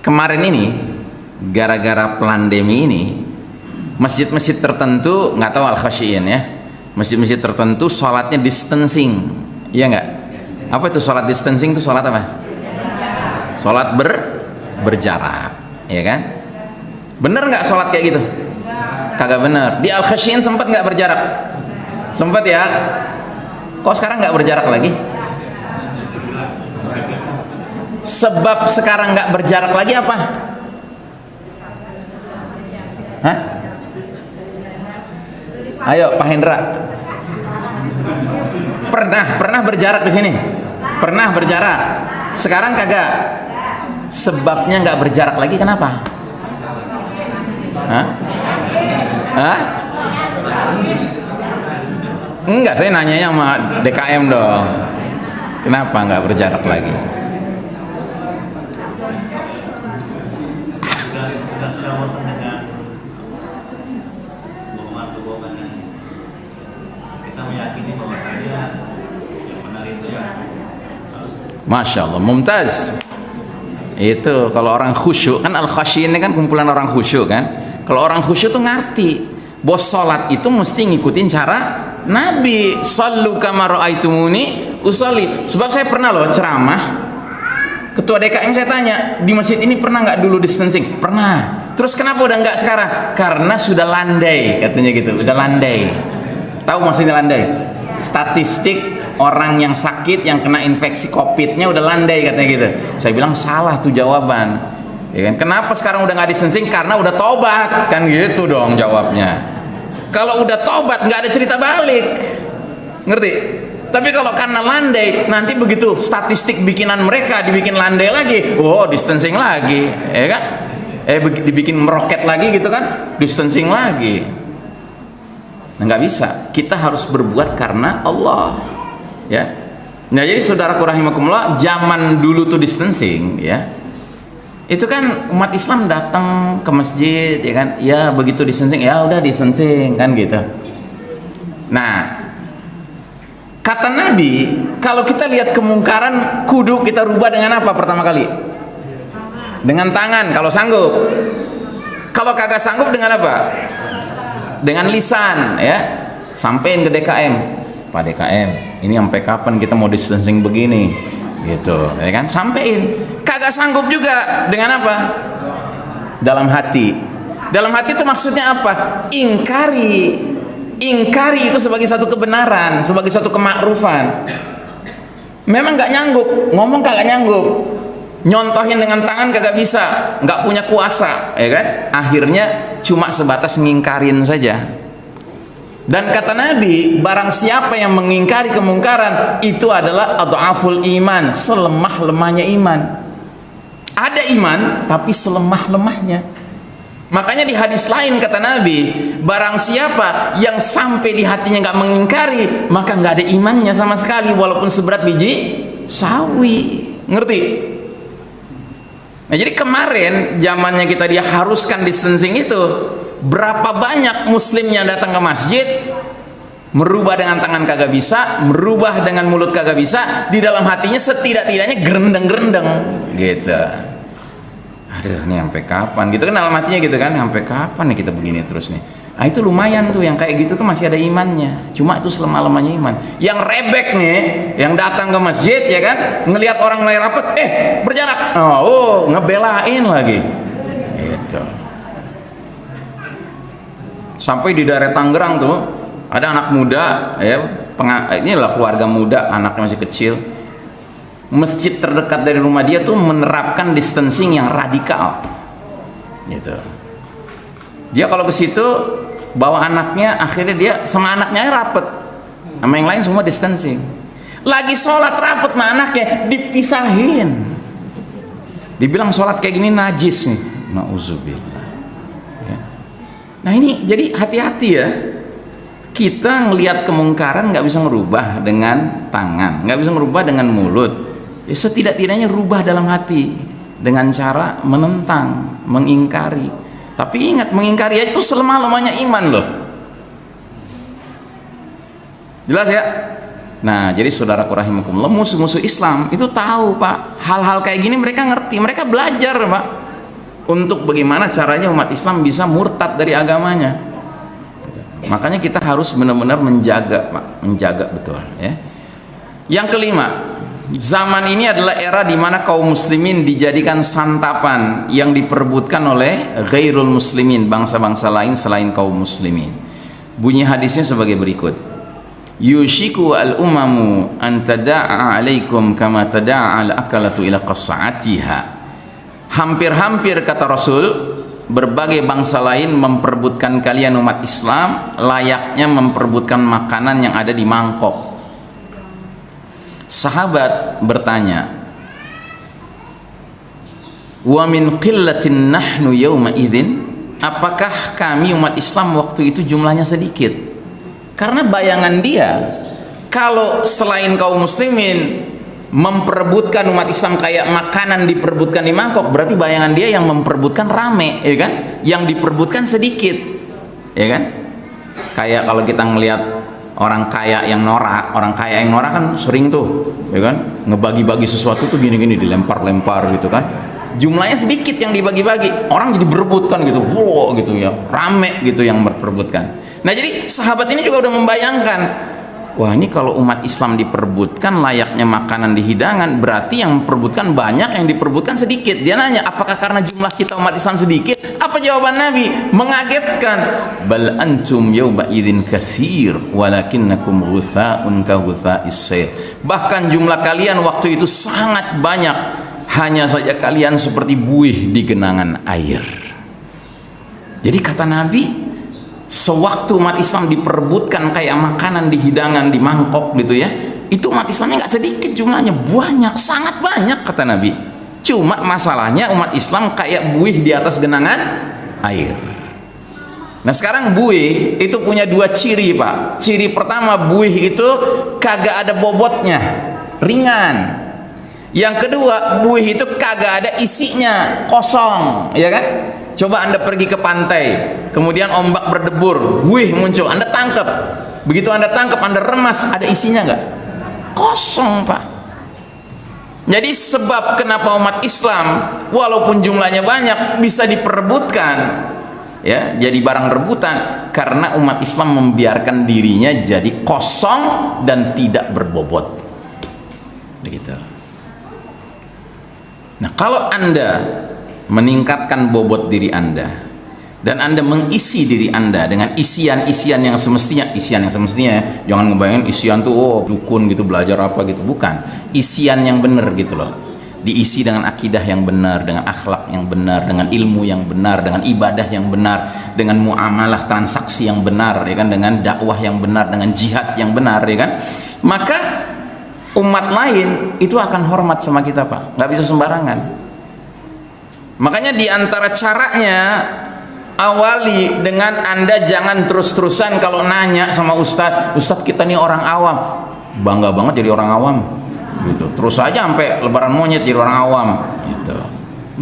kemarin ini gara-gara pandemi ini masjid-masjid tertentu nggak tahu al-khasyiin ya masjid-masjid tertentu sholatnya distancing iya nggak? Apa itu sholat distancing itu sholat apa? Sholat ber berjarak ya kan? Bener nggak sholat kayak gitu? Kagak bener. Di al khasyin sempat nggak berjarak? Sempat ya. Kok sekarang nggak berjarak lagi sebab sekarang nggak berjarak lagi apa? Hah? ayo Pak Hendra. Pernah pernah berjarak di sini? Pernah berjarak. Sekarang kagak. Sebabnya nggak berjarak lagi kenapa? Hah? Hah? enggak saya nanyanya sama DKM dong. Kenapa nggak berjarak lagi Masya Allah, mumtaz. Itu kalau orang khusyuk kan al khasyin ini kan kumpulan orang khusyuk kan? Kalau orang khusyuk tuh ngerti bos sholat itu mesti ngikutin cara Nabi. Sallu kama ra'aitumuni usolli. Sebab saya pernah loh ceramah. Ketua DKM saya tanya di masjid ini pernah nggak dulu distancing? Pernah. Terus kenapa udah nggak sekarang? Karena sudah landai katanya gitu. Udah landai. Tahu maksudnya landai? Statistik orang yang sakit yang kena infeksi covidnya udah landai katanya gitu. Saya bilang salah tuh jawaban. Ya kan? Kenapa sekarang udah nggak distancing karena udah tobat kan gitu dong jawabnya. Kalau udah tobat nggak ada cerita balik. Ngerti? Tapi kalau karena landai nanti begitu statistik bikinan mereka dibikin landai lagi oh distancing lagi ya kan? Eh dibikin meroket lagi gitu kan? Distancing lagi. Nah nggak bisa. Kita harus berbuat karena Allah ya. Nah jadi saudara rahimakumullah zaman dulu tuh distancing ya. Itu kan umat Islam datang ke masjid ya kan? Ya begitu distancing ya udah distancing kan gitu. Nah kata Nabi kalau kita lihat kemungkaran kudu kita rubah dengan apa pertama kali? Dengan tangan kalau sanggup. Kalau kagak sanggup dengan apa? Dengan lisan ya. Sampein ke DKM Pak DKM ini sampai kapan kita mau distancing begini? Gitu ya kan? Sampein. Kagak sanggup juga. Dengan apa? Dalam hati. Dalam hati itu maksudnya apa? Ingkari. Ingkari itu sebagai satu kebenaran sebagai satu kemakrufan. Memang nggak nyanggup. Ngomong kagak nyanggup. Nyontohin dengan tangan kagak bisa. Nggak punya kuasa ya kan? Akhirnya cuma sebatas ngingkarin saja dan kata Nabi barang siapa yang mengingkari kemungkaran itu adalah adhaful iman selemah-lemahnya iman. Ada iman tapi selemah-lemahnya. Makanya di hadis lain kata Nabi barang siapa yang sampai di hatinya nggak mengingkari maka nggak ada imannya sama sekali walaupun seberat biji sawi. Ngerti? Nah jadi kemarin zamannya kita dia haruskan distancing itu berapa banyak muslim yang datang ke masjid merubah dengan tangan kagak bisa merubah dengan mulut kagak bisa di dalam hatinya setidak-tidaknya gerendeng-gerendeng gitu. Aduh ini sampai kapan? Gitu kan dalam hatinya gitu kan sampai kapan nih kita begini terus nih? Nah itu lumayan tuh yang kayak gitu tuh masih ada imannya. Cuma itu selemah-lemahnya iman. Yang rebek nih yang datang ke masjid ya kan ngelihat orang mulai rapat eh berjarak. Oh, oh ngebelain lagi gitu sampai di daerah Tangerang tuh ada anak muda ya ini adalah keluarga muda anaknya masih kecil. Masjid terdekat dari rumah dia tuh menerapkan distancing yang radikal. Gitu. Dia kalau ke situ bawa anaknya akhirnya dia sama anaknya rapet. Sama yang lain semua distancing. Lagi sholat rapet sama anaknya dipisahin. Dibilang sholat kayak gini najis nih. Na'udzubillah Nah ini jadi hati-hati ya. Kita ngelihat kemungkaran nggak bisa merubah dengan tangan, nggak bisa merubah dengan mulut. Ya, setidak-tidaknya rubah dalam hati dengan cara menentang, mengingkari. Tapi ingat mengingkari itu selemah-lemahnya iman loh. Jelas ya? Nah, jadi saudara rahimakumullah, musuh-musuh Islam itu tahu, Pak. Hal-hal kayak gini mereka ngerti, mereka belajar, Pak untuk bagaimana caranya umat Islam bisa murtad dari agamanya? Makanya kita harus benar-benar menjaga menjaga betul ya. Yang kelima zaman ini adalah era di mana kaum muslimin dijadikan santapan yang diperebutkan oleh ghairul muslimin bangsa-bangsa lain selain kaum muslimin. Bunyi hadisnya sebagai berikut. Yushiku al umamu an tada'a alaikum kama tada'a al akalatu ila qas'atiha hampir-hampir kata Rasul berbagai bangsa lain memperbutkan kalian umat Islam layaknya memperbutkan makanan yang ada di mangkok. Sahabat bertanya wa min qillatin nahnu yawma idzin? Apakah kami umat Islam waktu itu jumlahnya sedikit? Karena bayangan dia kalau selain kaum muslimin memperebutkan umat Islam kayak makanan diperebutkan di mangkok berarti bayangan dia yang memperebutkan rame ya kan? Yang diperebutkan sedikit ya kan? Kayak kalau kita ngelihat orang kaya yang norak orang kaya yang norak kan sering tuh ya kan? Ngebagi-bagi sesuatu tuh gini-gini dilempar-lempar gitu kan? Jumlahnya sedikit yang dibagi-bagi orang jadi berebutkan gitu wow gitu ya. Rame gitu yang berperebutkan nah jadi sahabat ini juga udah membayangkan wah ini kalau umat Islam diperbutkan layaknya makanan di hidangan berarti yang memperbutkan banyak yang diperbutkan sedikit. Dia nanya apakah karena jumlah kita umat Islam sedikit? Apa jawaban Nabi? Mengagetkan. Bal antum yawma idin kasir walakinnakum ghutha'un ka ghutha'is bahkan jumlah kalian waktu itu sangat banyak. Hanya saja kalian seperti buih di genangan air. Jadi kata Nabi sewaktu umat Islam diperebutkan kayak makanan di hidangan di mangkok gitu ya itu umat Islamnya nggak sedikit jumlahnya banyak sangat banyak kata Nabi. Cuma masalahnya umat Islam kayak buih di atas genangan air. Nah sekarang buih itu punya dua ciri pak. Ciri pertama buih itu kagak ada bobotnya ringan. Yang kedua buih itu kagak ada isinya kosong ya kan coba anda pergi ke pantai kemudian ombak berdebur buih muncul. Anda tangkap begitu anda tangkap anda remas ada isinya nggak? Kosong pak. Jadi sebab kenapa umat Islam walaupun jumlahnya banyak bisa diperebutkan ya jadi barang rebutan karena umat Islam membiarkan dirinya jadi kosong dan tidak berbobot. Begitu. Nah kalau anda meningkatkan bobot diri anda. Dan anda mengisi diri anda dengan isian-isian yang semestinya. Isian yang semestinya ya. Jangan ngebayangin isian tuh oh dukun gitu belajar apa gitu. Bukan. Isian yang benar gitu loh. Diisi dengan akidah yang benar dengan akhlak yang benar dengan ilmu yang benar dengan ibadah yang benar dengan muamalah transaksi yang benar ya kan? Dengan dakwah yang benar dengan jihad yang benar ya kan? Maka umat lain itu akan hormat sama kita Pak. Nggak bisa sembarangan makanya di antara caranya awali dengan anda jangan terus-terusan kalau nanya sama ustadz ustadz kita nih orang awam. Bangga banget jadi orang awam. Gitu. Terus aja sampai lebaran monyet jadi orang awam. Gitu.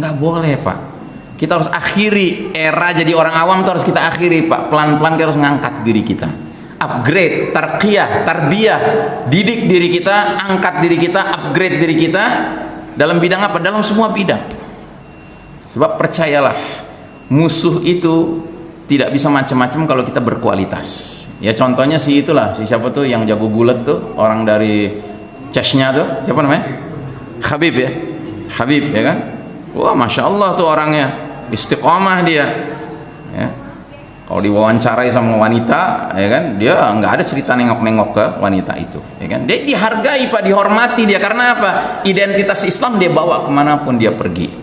Nggak boleh pak. Kita harus akhiri era jadi orang awam itu harus kita akhiri pak. Pelan-pelan kita harus ngangkat diri kita. Upgrade, tarqiyah, tarbiyah. Didik diri kita, angkat diri kita upgrade diri kita dalam bidang apa? dalam semua bidang sebab percayalah musuh itu tidak bisa macam-macam kalau kita berkualitas. Ya contohnya si itulah si siapa tuh yang jago gulat tuh orang dari Chechnya tuh siapa namanya? Habib ya? Habib ya kan? Wah Masya Allah tuh orangnya. Istiqomah dia. Ya. Kalau diwawancarai sama wanita ya kan? Dia nggak ada cerita nengok-nengok ke wanita itu ya kan? Dia dihargai pak dihormati dia. Karena apa? Identitas Islam dia bawa ke mana pun dia pergi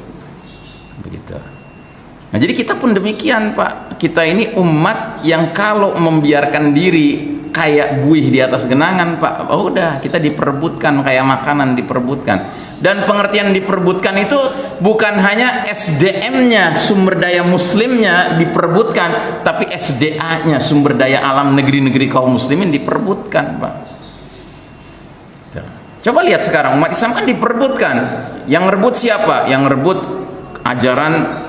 Nah jadi kita pun demikian Pak. Kita ini umat yang kalau membiarkan diri kayak buih di atas genangan Pak oh udah kita diperbutkan kayak makanan diperbutkan dan pengertian diperbutkan itu bukan hanya SDM-nya sumber daya muslimnya diperbutkan tapi SDA-nya sumber daya alam negeri-negeri kaum muslimin diperbutkan Pak. Coba lihat sekarang umat Islam kan diperbutkan yang rebut siapa? yang rebut ajaran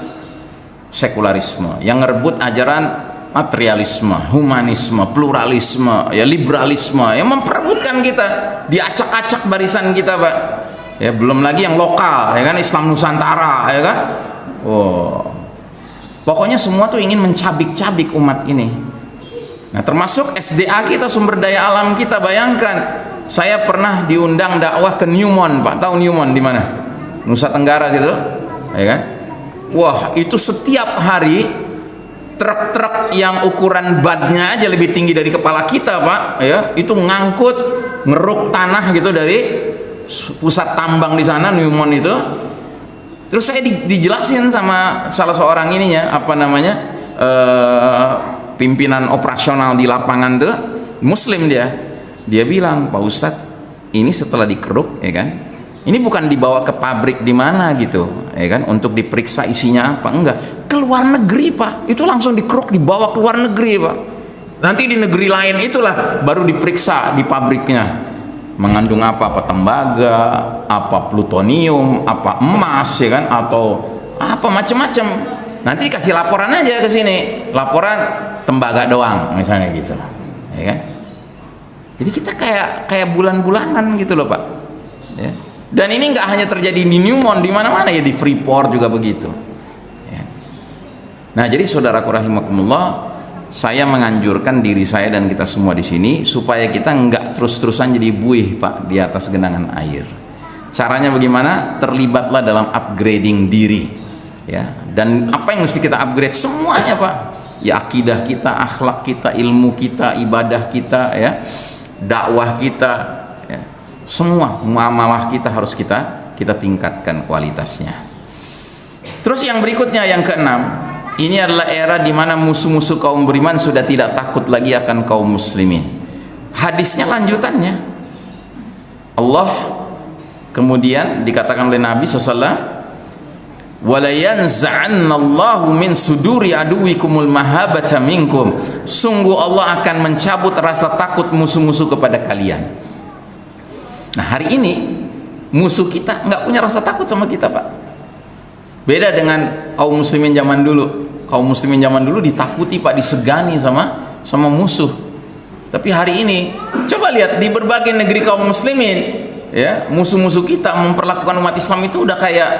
sekularisme yang ngerebut ajaran materialisme, humanisme, pluralisme, ya liberalisme yang memperebutkan kita, diacak-acak barisan kita, Pak. Ya, belum lagi yang lokal, ya kan Islam Nusantara, ya kan? Oh. Pokoknya semua tuh ingin mencabik-cabik umat ini. Nah, termasuk SDA kita sumber daya alam kita, bayangkan. Saya pernah diundang dakwah ke Newmont, Pak. Tahu Newmont di mana? Nusa Tenggara situ, ya kan? Wah itu setiap hari truk-truk yang ukuran badnya aja lebih tinggi dari kepala kita pak ya. Itu ngangkut ngeruk tanah gitu dari pusat tambang di sana Newmont itu. Terus saya di, dijelasin sama salah seorang ininya apa namanya uh, pimpinan operasional di lapangan tuh muslim dia. Dia bilang Pak Ustadz ini setelah dikeruk ya kan ini bukan dibawa ke pabrik di mana gitu ya kan? Untuk diperiksa isinya apa? Enggak. Ke luar negeri pak. Itu langsung dikeruk dibawa ke luar negeri pak. Nanti di negeri lain itulah baru diperiksa di pabriknya. Mengandung apa? Apa tembaga? Apa plutonium? Apa emas ya kan? Atau apa macam-macam. Nanti kasih laporan aja ke sini. Laporan tembaga doang misalnya gitu ya kan? Jadi kita kayak kayak bulan-bulanan gitu loh pak. Ya dan ini nggak hanya terjadi di Newmont di mana-mana ya di Freeport juga begitu. Ya. nah jadi saudaraku rahimakumullah saya menganjurkan diri saya dan kita semua di sini supaya kita nggak terus-terusan jadi buih pak di atas genangan air. Caranya bagaimana? Terlibatlah dalam upgrading diri ya. Dan apa yang mesti kita upgrade? Semuanya pak. Ya akidah kita akhlak kita ilmu kita ibadah kita ya. Dakwah kita semua muamalah kita harus kita kita tingkatkan kualitasnya. Terus yang berikutnya yang keenam ini adalah era di mana musuh-musuh kaum beriman sudah tidak takut lagi akan kaum muslimin. Hadisnya lanjutannya. Allah kemudian dikatakan oleh Nabi SAW walayanza'annallahu min suduri aduwikumul mahabata minkum. Sungguh Allah akan mencabut rasa takut musuh-musuh kepada kalian Nah hari ini musuh kita nggak punya rasa takut sama kita pak. Beda dengan kaum muslimin zaman dulu. Kaum muslimin zaman dulu ditakuti pak, disegani sama sama musuh. Tapi hari ini coba lihat di berbagai negeri kaum muslimin ya musuh-musuh kita memperlakukan umat Islam itu udah kayak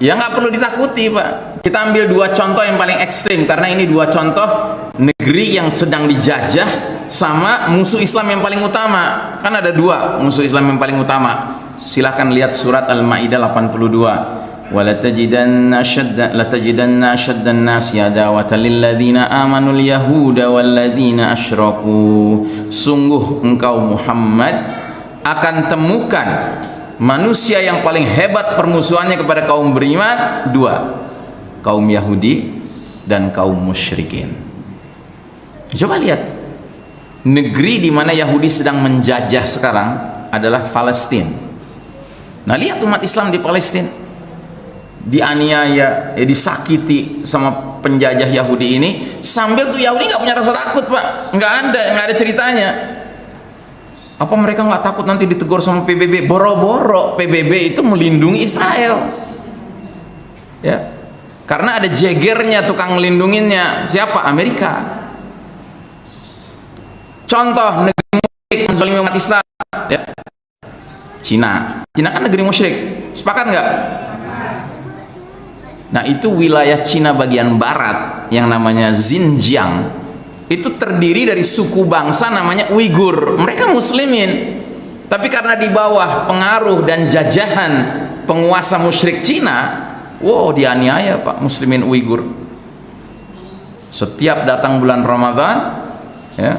ya nggak perlu ditakuti pak kita ambil dua contoh yang paling ekstrim karena ini dua contoh negeri yang sedang dijajah sama musuh Islam yang paling utama. Kan ada dua musuh Islam yang paling utama. Silahkan lihat surat Al-Ma'idah 82 walatajidanna shadda latajidanna shaddan nas yadawata lilladzina amanu al-yahuda walladzina asyraku. Sungguh engkau Muhammad akan temukan manusia yang paling hebat permusuhannya kepada kaum beriman. Dua kaum Yahudi dan kaum musyrikin. Coba lihat negeri di mana Yahudi sedang menjajah sekarang adalah Palestina nah lihat umat Islam di Palestina dianiaya eh, disakiti sama penjajah Yahudi ini. Sambil tuh Yahudi nggak punya rasa takut pak. Nggak ada nggak ada ceritanya. Apa mereka nggak takut nanti ditegur sama PBB boro-boro PBB itu melindungi Israel. Ya. Karena ada jegernya tukang melindunginya siapa? Amerika contoh negeri musyrik menzolim umat Islam ya. Cina. Cina kan negeri musyrik. Sepakat nggak? Nah itu wilayah Cina bagian barat yang namanya Xinjiang. Itu terdiri dari suku bangsa namanya Uighur mereka muslimin. Tapi karena di bawah pengaruh dan jajahan penguasa musyrik Cina wow dianiaya pak muslimin Uighur setiap datang bulan Ramadan ya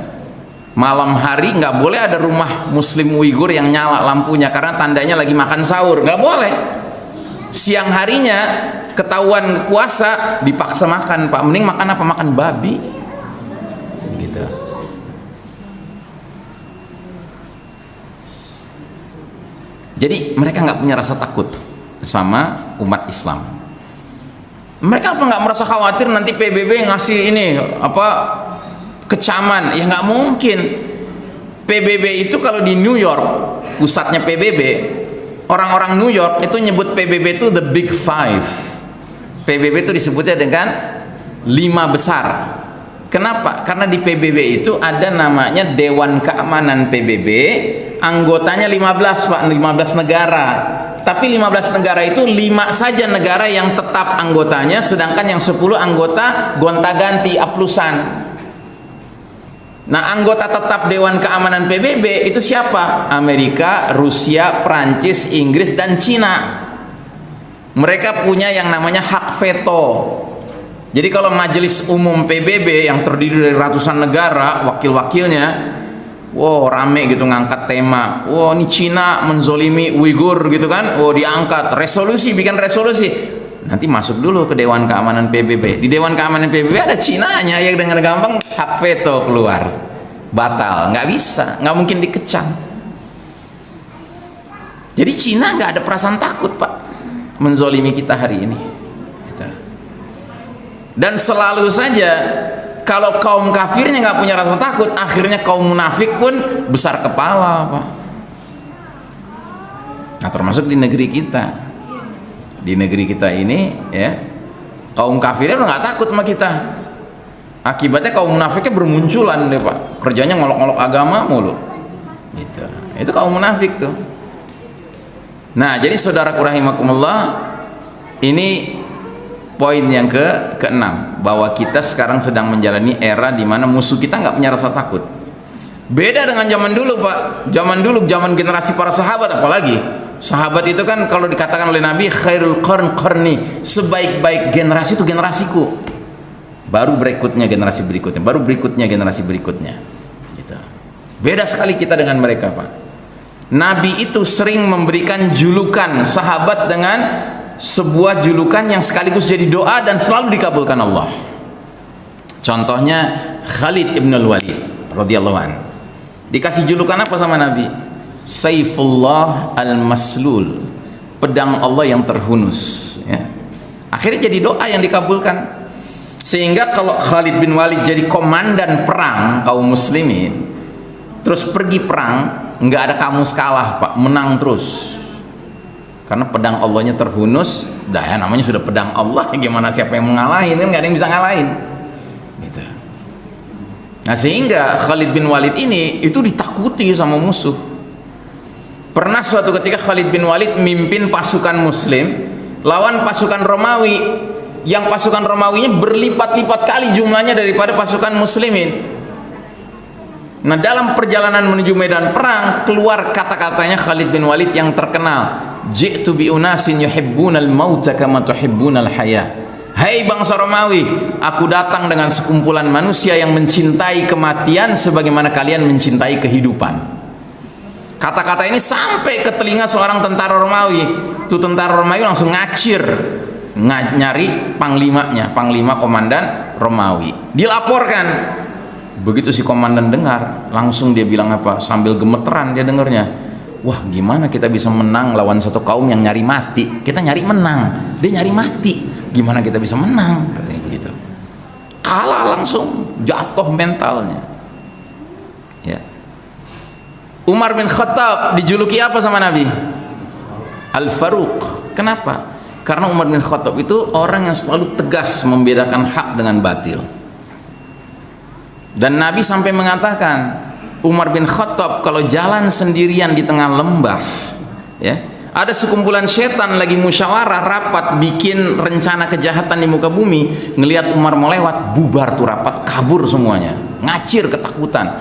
malam hari nggak boleh ada rumah muslim Uighur yang nyala lampunya karena tandanya lagi makan sahur. Nggak boleh. Siang harinya ketahuan puasa dipaksa makan pak. Mending makan apa? Makan babi. Jadi mereka nggak punya rasa takut sama umat Islam. Mereka apa nggak merasa khawatir nanti PBB ngasih ini apa kecaman. Ya nggak mungkin. PBB itu kalau di New York pusatnya PBB orang-orang New York itu nyebut PBB itu the big five. PBB itu disebutnya dengan lima besar. Kenapa? karena di PBB itu ada namanya Dewan Keamanan PBB anggotanya 15 Pak 15 negara. Tapi 15 negara itu 5 saja negara yang tetap anggotanya sedangkan yang 10 anggota gonta-ganti aplusan nah anggota tetap Dewan Keamanan PBB itu siapa? Amerika, Rusia, Prancis, Inggris dan Cina. Mereka punya yang namanya hak veto. Jadi kalau majelis umum PBB yang terdiri dari ratusan negara wakil-wakilnya wow rame gitu ngangkat tema. Wow ini Cina menzolimi Uighur gitu kan? Wow diangkat. Resolusi bikin resolusi nanti masuk dulu ke Dewan Keamanan PBB di Dewan Keamanan PBB ada Cina nya yang dengan gampang hak veto keluar. Batal. Nggak bisa. Nggak mungkin dikecam. Jadi Cina nggak ada perasaan takut pak menzolimi kita hari ini. Gitu. dan selalu saja kalau kaum kafirnya nggak punya rasa takut akhirnya kaum munafik pun besar kepala Pak. Nah termasuk di negeri kita di negeri kita ini ya kaum kafirnya udah nggak takut sama kita. Akibatnya kaum munafiknya bermunculan deh Pak. Kerjanya ngolok-ngolok agama mulu. Gitu. Itu kaum munafik tuh. Nah jadi saudara rahimakumullah ini poin yang ke keenam bahwa kita sekarang sedang menjalani era di mana musuh kita nggak punya rasa takut. Beda dengan zaman dulu pak. Zaman dulu zaman generasi para sahabat apalagi sahabat itu kan kalau dikatakan oleh Nabi khairul qarn qarni sebaik-baik generasi itu generasiku. Baru berikutnya generasi berikutnya baru berikutnya generasi berikutnya. Gitu. beda sekali kita dengan mereka pak. Nabi itu sering memberikan julukan sahabat dengan sebuah julukan yang sekaligus jadi doa dan selalu dikabulkan Allah. Contohnya Khalid ibn al-Walid radhiyallahu an. Dikasih julukan apa sama Nabi Saifullah al-Maslul. Pedang Allah yang terhunus ya. akhirnya jadi doa yang dikabulkan. Sehingga kalau Khalid bin Walid jadi komandan perang kaum muslimin terus pergi perang nggak ada kamu kalah pak. Menang terus. Karena pedang Allahnya terhunus dah ya namanya sudah pedang Allah gimana siapa yang mengalahin kan nggak ada yang bisa ngalahin. Gitu. nah sehingga Khalid bin Walid ini itu ditakuti sama musuh pernah suatu ketika Khalid bin Walid mimpin pasukan muslim lawan pasukan Romawi yang pasukan Romawinya berlipat-lipat kali jumlahnya daripada pasukan muslimin. Nah dalam perjalanan menuju medan perang keluar kata-katanya Khalid bin Walid yang terkenal. Ji'tu bi unasin yuhibbunal mauta kama tuhibbunal haya. Hai bangsa Romawi, aku datang dengan sekumpulan manusia yang mencintai kematian sebagaimana kalian mencintai kehidupan. Kata-kata ini sampai ke telinga seorang tentara Romawi. Tuh tentara Romawi langsung ngacir. Ng nyari panglimanya panglima komandan Romawi. Dilaporkan. Begitu si komandan dengar langsung dia bilang apa sambil gemeteran dia dengarnya. Wah gimana kita bisa menang lawan satu kaum yang nyari mati? Kita nyari menang. Dia nyari mati. Gimana kita bisa menang? Katanya begitu. Kalah langsung jatuh mentalnya. ya Umar bin Khattab dijuluki apa sama Nabi? Al-Faruq. Kenapa? Karena Umar bin Khattab itu orang yang selalu tegas membedakan hak dengan batil. Dan Nabi sampai mengatakan Umar bin Khattab kalau jalan sendirian di tengah lembah ya ada sekumpulan setan lagi musyawarah rapat bikin rencana kejahatan di muka bumi ngelihat Umar mau lewat bubar tuh rapat kabur semuanya. Ngacir ketakutan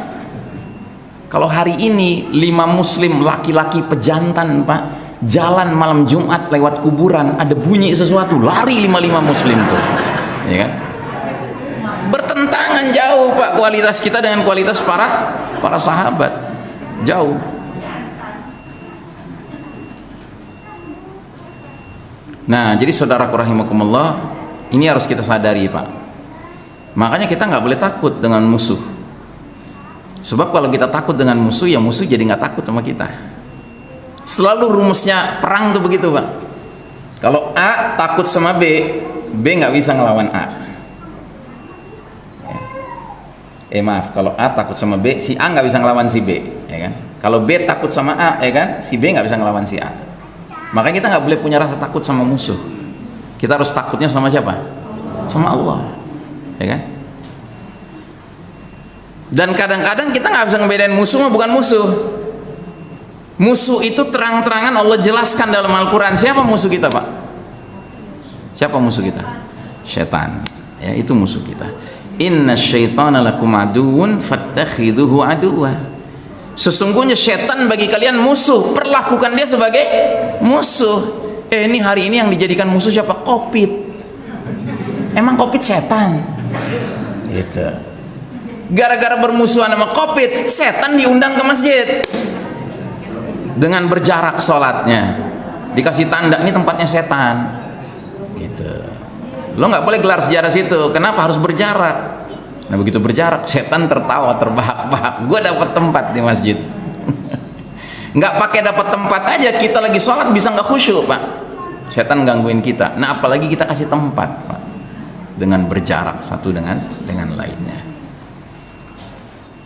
kalau hari ini lima muslim laki-laki pejantan pak jalan malam Jumat lewat kuburan ada bunyi sesuatu lari lima-lima muslim tuh. Ya kan? Bertentangan jauh Pak kualitas kita dengan kualitas para para sahabat. Jauh. Nah jadi saudara rahimakumullah ini harus kita sadari Pak. Makanya kita nggak boleh takut dengan musuh sebab kalau kita takut dengan musuh ya musuh jadi nggak takut sama kita. Selalu rumusnya perang tuh begitu Pak. Kalau A takut sama B B nggak bisa ngelawan A. Eh maaf kalau A takut sama B si A nggak bisa ngelawan si B ya kan? Kalau B takut sama A ya kan? Si B nggak bisa ngelawan si A. Makanya kita nggak boleh punya rasa takut sama musuh. Kita harus takutnya sama siapa? Sama Allah ya kan dan kadang-kadang kita nggak bisa ngebedain musuh bukan musuh. Musuh itu terang-terangan Allah jelaskan dalam Al-Quran. Siapa musuh kita Pak? Siapa musuh kita? Setan ya itu musuh kita. Inna syaitana lakum aduun fattakhiduhu aduwa sesungguhnya setan bagi kalian musuh. Perlakukan dia sebagai musuh. Eh ini hari ini yang dijadikan musuh siapa? Covid emang covid setan? Gitu gara-gara bermusuhan sama covid setan diundang ke masjid. Dengan berjarak sholatnya. Dikasih tanda ini tempatnya setan. Lo nggak boleh gelar sejarah situ. Kenapa? Harus berjarak. Nah begitu berjarak setan tertawa terbahak-bahak. Gue dapat tempat di masjid. Nggak pakai dapat tempat aja kita lagi sholat bisa nggak khusyuk pak. Setan gangguin kita. Nah apalagi kita kasih tempat pak. Dengan berjarak satu dengan dengan lainnya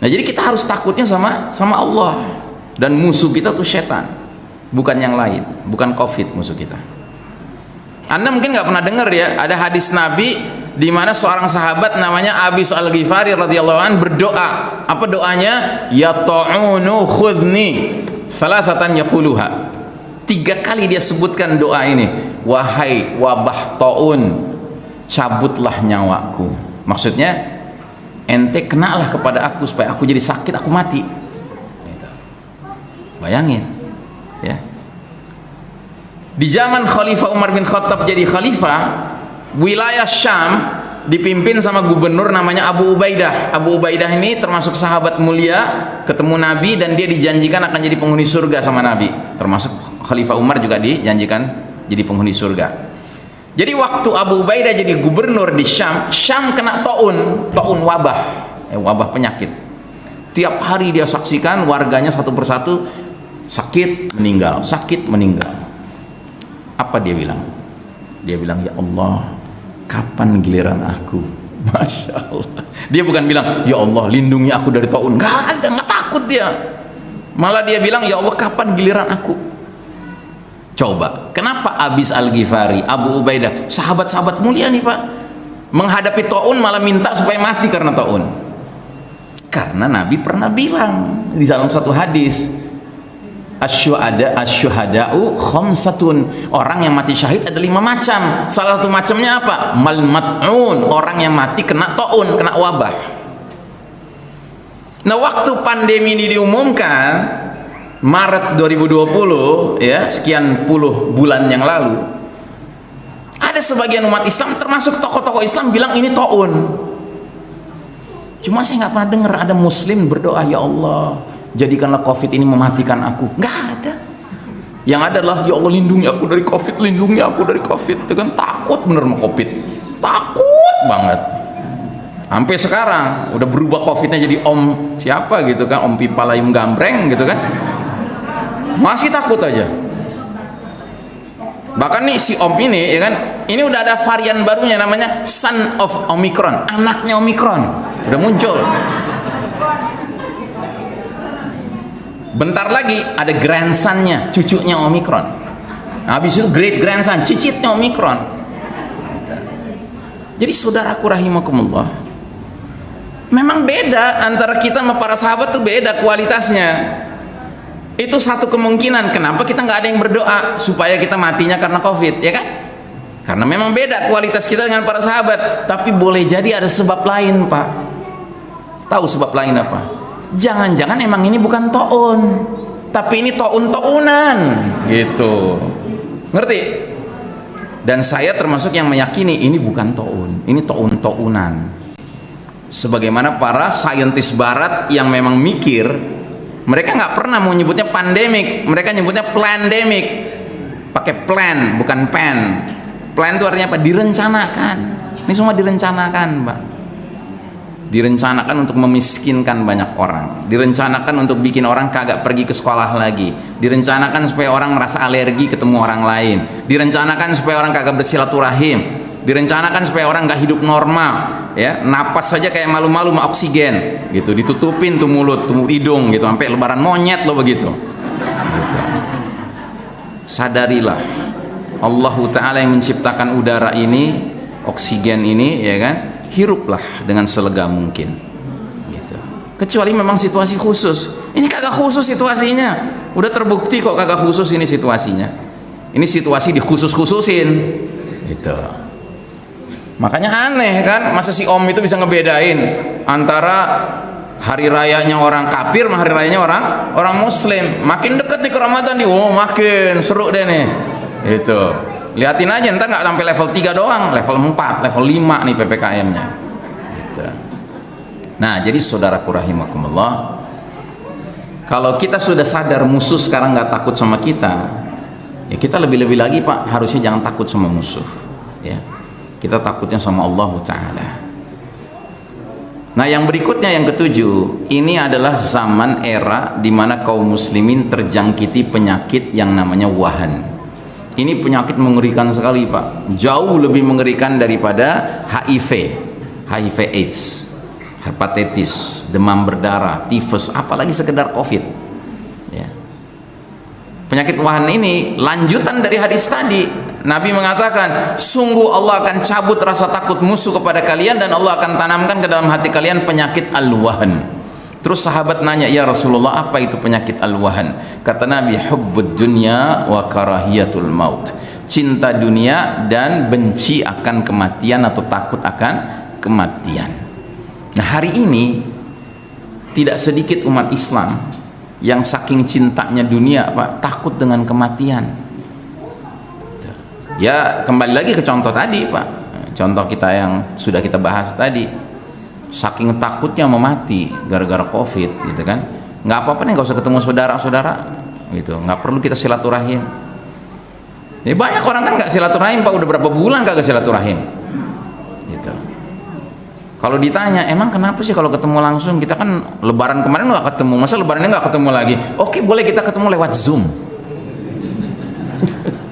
nah jadi kita harus takutnya sama sama Allah dan musuh kita tuh setan bukan yang lain bukan covid musuh kita anda mungkin nggak pernah dengar ya, ada hadis Nabi di mana seorang sahabat namanya Abis Al Ghifari radhiyallahu an berdoa. Apa doanya? Ya ta'unu khudni salasatan yaquluha. Tiga kali dia sebutkan doa ini. Wahai wabah taun, cabutlah nyawaku. Maksudnya ente kenalah kepada aku supaya aku jadi sakit, aku mati. Gitu. Bayangin, ya di zaman Khalifah Umar bin Khattab jadi khalifah wilayah Syam dipimpin sama gubernur namanya Abu Ubaidah Abu Ubaidah ini termasuk sahabat mulia ketemu Nabi dan dia dijanjikan akan jadi penghuni surga sama Nabi termasuk Khalifah Umar juga dijanjikan jadi penghuni surga jadi waktu Abu Ubaidah jadi gubernur di Syam Syam kena taun taun wabah. Eh, wabah penyakit. Tiap hari dia saksikan warganya satu persatu sakit meninggal. Sakit meninggal. Apa dia bilang? Dia bilang ya Allah kapan giliran aku? Masya Allah. Dia bukan bilang ya Allah lindungi aku dari taun. Nggak ada nggak takut dia. Malah dia bilang ya Allah kapan giliran aku coba kenapa Abis Al-Ghifari Abu Ubaidah sahabat-sahabat mulia nih pak menghadapi taun malah minta supaya mati karena taun? Karena Nabi pernah bilang di dalam satu hadis asyuhada asyuhada'u khamsatun. Orang yang mati syahid ada lima macam. Salah satu macamnya apa? Mal mat'un. Orang yang mati kena taun kena wabah. Nah waktu pandemi ini diumumkan Maret 2020 ya sekian puluh bulan yang lalu ada sebagian umat Islam termasuk tokoh-tokoh Islam bilang ini taun. Cuma saya nggak pernah dengar ada muslim berdoa ya Allah jadikanlah covid ini mematikan aku. Nggak ada. Yang adalah ya Allah lindungi aku dari covid lindungi aku dari covid. Itu kan takut bener sama covid. Takut banget. Sampai sekarang udah berubah covidnya jadi om siapa gitu kan? Om pipa layum gambreng gitu kan masih takut aja. Bahkan nih si om ini ya kan? Ini udah ada varian barunya namanya son of omicron anaknya omicron. Udah muncul. Bentar lagi ada grandsonnya cucunya omicron. Habis itu great grandson cicitnya omicron. Jadi saudaraku rahimakumullah memang beda antara kita sama para sahabat tuh beda kualitasnya itu satu kemungkinan. Kenapa kita nggak ada yang berdoa supaya kita matinya karena covid ya kan? Karena memang beda kualitas kita dengan para sahabat. Tapi boleh jadi ada sebab lain pak. Tahu sebab lain apa? Jangan-jangan emang ini bukan to'un tapi ini to'un to'unan gitu. Ngerti? Dan saya termasuk yang meyakini ini bukan to'un ini to'un to'unan sebagaimana para saintis barat yang memang mikir mereka nggak pernah mau nyebutnya pandemik mereka nyebutnya plandemic. Pakai plan bukan pen. Plan itu artinya apa? Direncanakan. Ini semua direncanakan mbak. Direncanakan untuk memiskinkan banyak orang. Direncanakan untuk bikin orang kagak pergi ke sekolah lagi. Direncanakan supaya orang merasa alergi ketemu orang lain. Direncanakan supaya orang kagak bersilaturahim direncanakan supaya orang nggak hidup normal ya. Napas saja kayak malu-malu sama oksigen gitu. Ditutupin tuh mulut tuh hidung gitu. Sampai lebaran monyet lo begitu gitu. sadarilah Allah Ta'ala yang menciptakan udara ini oksigen ini ya kan? Hiruplah dengan selega mungkin gitu. kecuali memang situasi khusus. Ini kagak khusus situasinya. Udah terbukti kok kagak khusus ini situasinya. Ini situasi dikhusus-khususin gitu makanya aneh kan masa si om itu bisa ngebedain antara hari rayanya orang kafir sama hari rayanya orang orang muslim. Makin deket nih ke Ramadan nih oh makin seru deh nih. Itu liatin aja ntar nggak sampai level 3 doang level 4 level 5 nih PPKM nya gitu. nah jadi saudaraku rahimakumullah kalau kita sudah sadar musuh sekarang nggak takut sama kita ya kita lebih-lebih lagi pak harusnya jangan takut sama musuh ya kita takutnya sama Allah Ta'ala. Nah yang berikutnya yang ketujuh ini adalah zaman era di mana kaum muslimin terjangkiti penyakit yang namanya wahan. Ini penyakit mengerikan sekali Pak. Jauh lebih mengerikan daripada HIV HIV AIDS hepatitis demam berdarah tifus apalagi sekedar covid. Ya. penyakit wahan ini lanjutan dari hadis tadi Nabi mengatakan sungguh Allah akan cabut rasa takut musuh kepada kalian dan Allah akan tanamkan ke dalam hati kalian penyakit al-wahan Terus sahabat nanya, "Ya Rasulullah, apa itu penyakit al-wahan?" Kata Nabi, "Hubbud dunya wa karahiyatul maut." Cinta dunia dan benci akan kematian atau takut akan kematian. Nah, hari ini tidak sedikit umat Islam yang saking cintanya dunia, Pak, takut dengan kematian. Ya, kembali lagi ke contoh tadi, Pak. Contoh kita yang sudah kita bahas tadi. Saking takutnya mau mati gara-gara covid gitu kan. Nggak apa-apa nih nggak usah ketemu saudara-saudara gitu. Nggak perlu kita silaturahim. Ya banyak orang kan nggak silaturahim pak. Udah berapa bulan kagak silaturahim gitu. Kalau ditanya emang kenapa sih kalau ketemu langsung? Kita kan lebaran kemarin nggak ketemu. Masa lebarannya nggak ketemu lagi? Oke boleh kita ketemu lewat zoom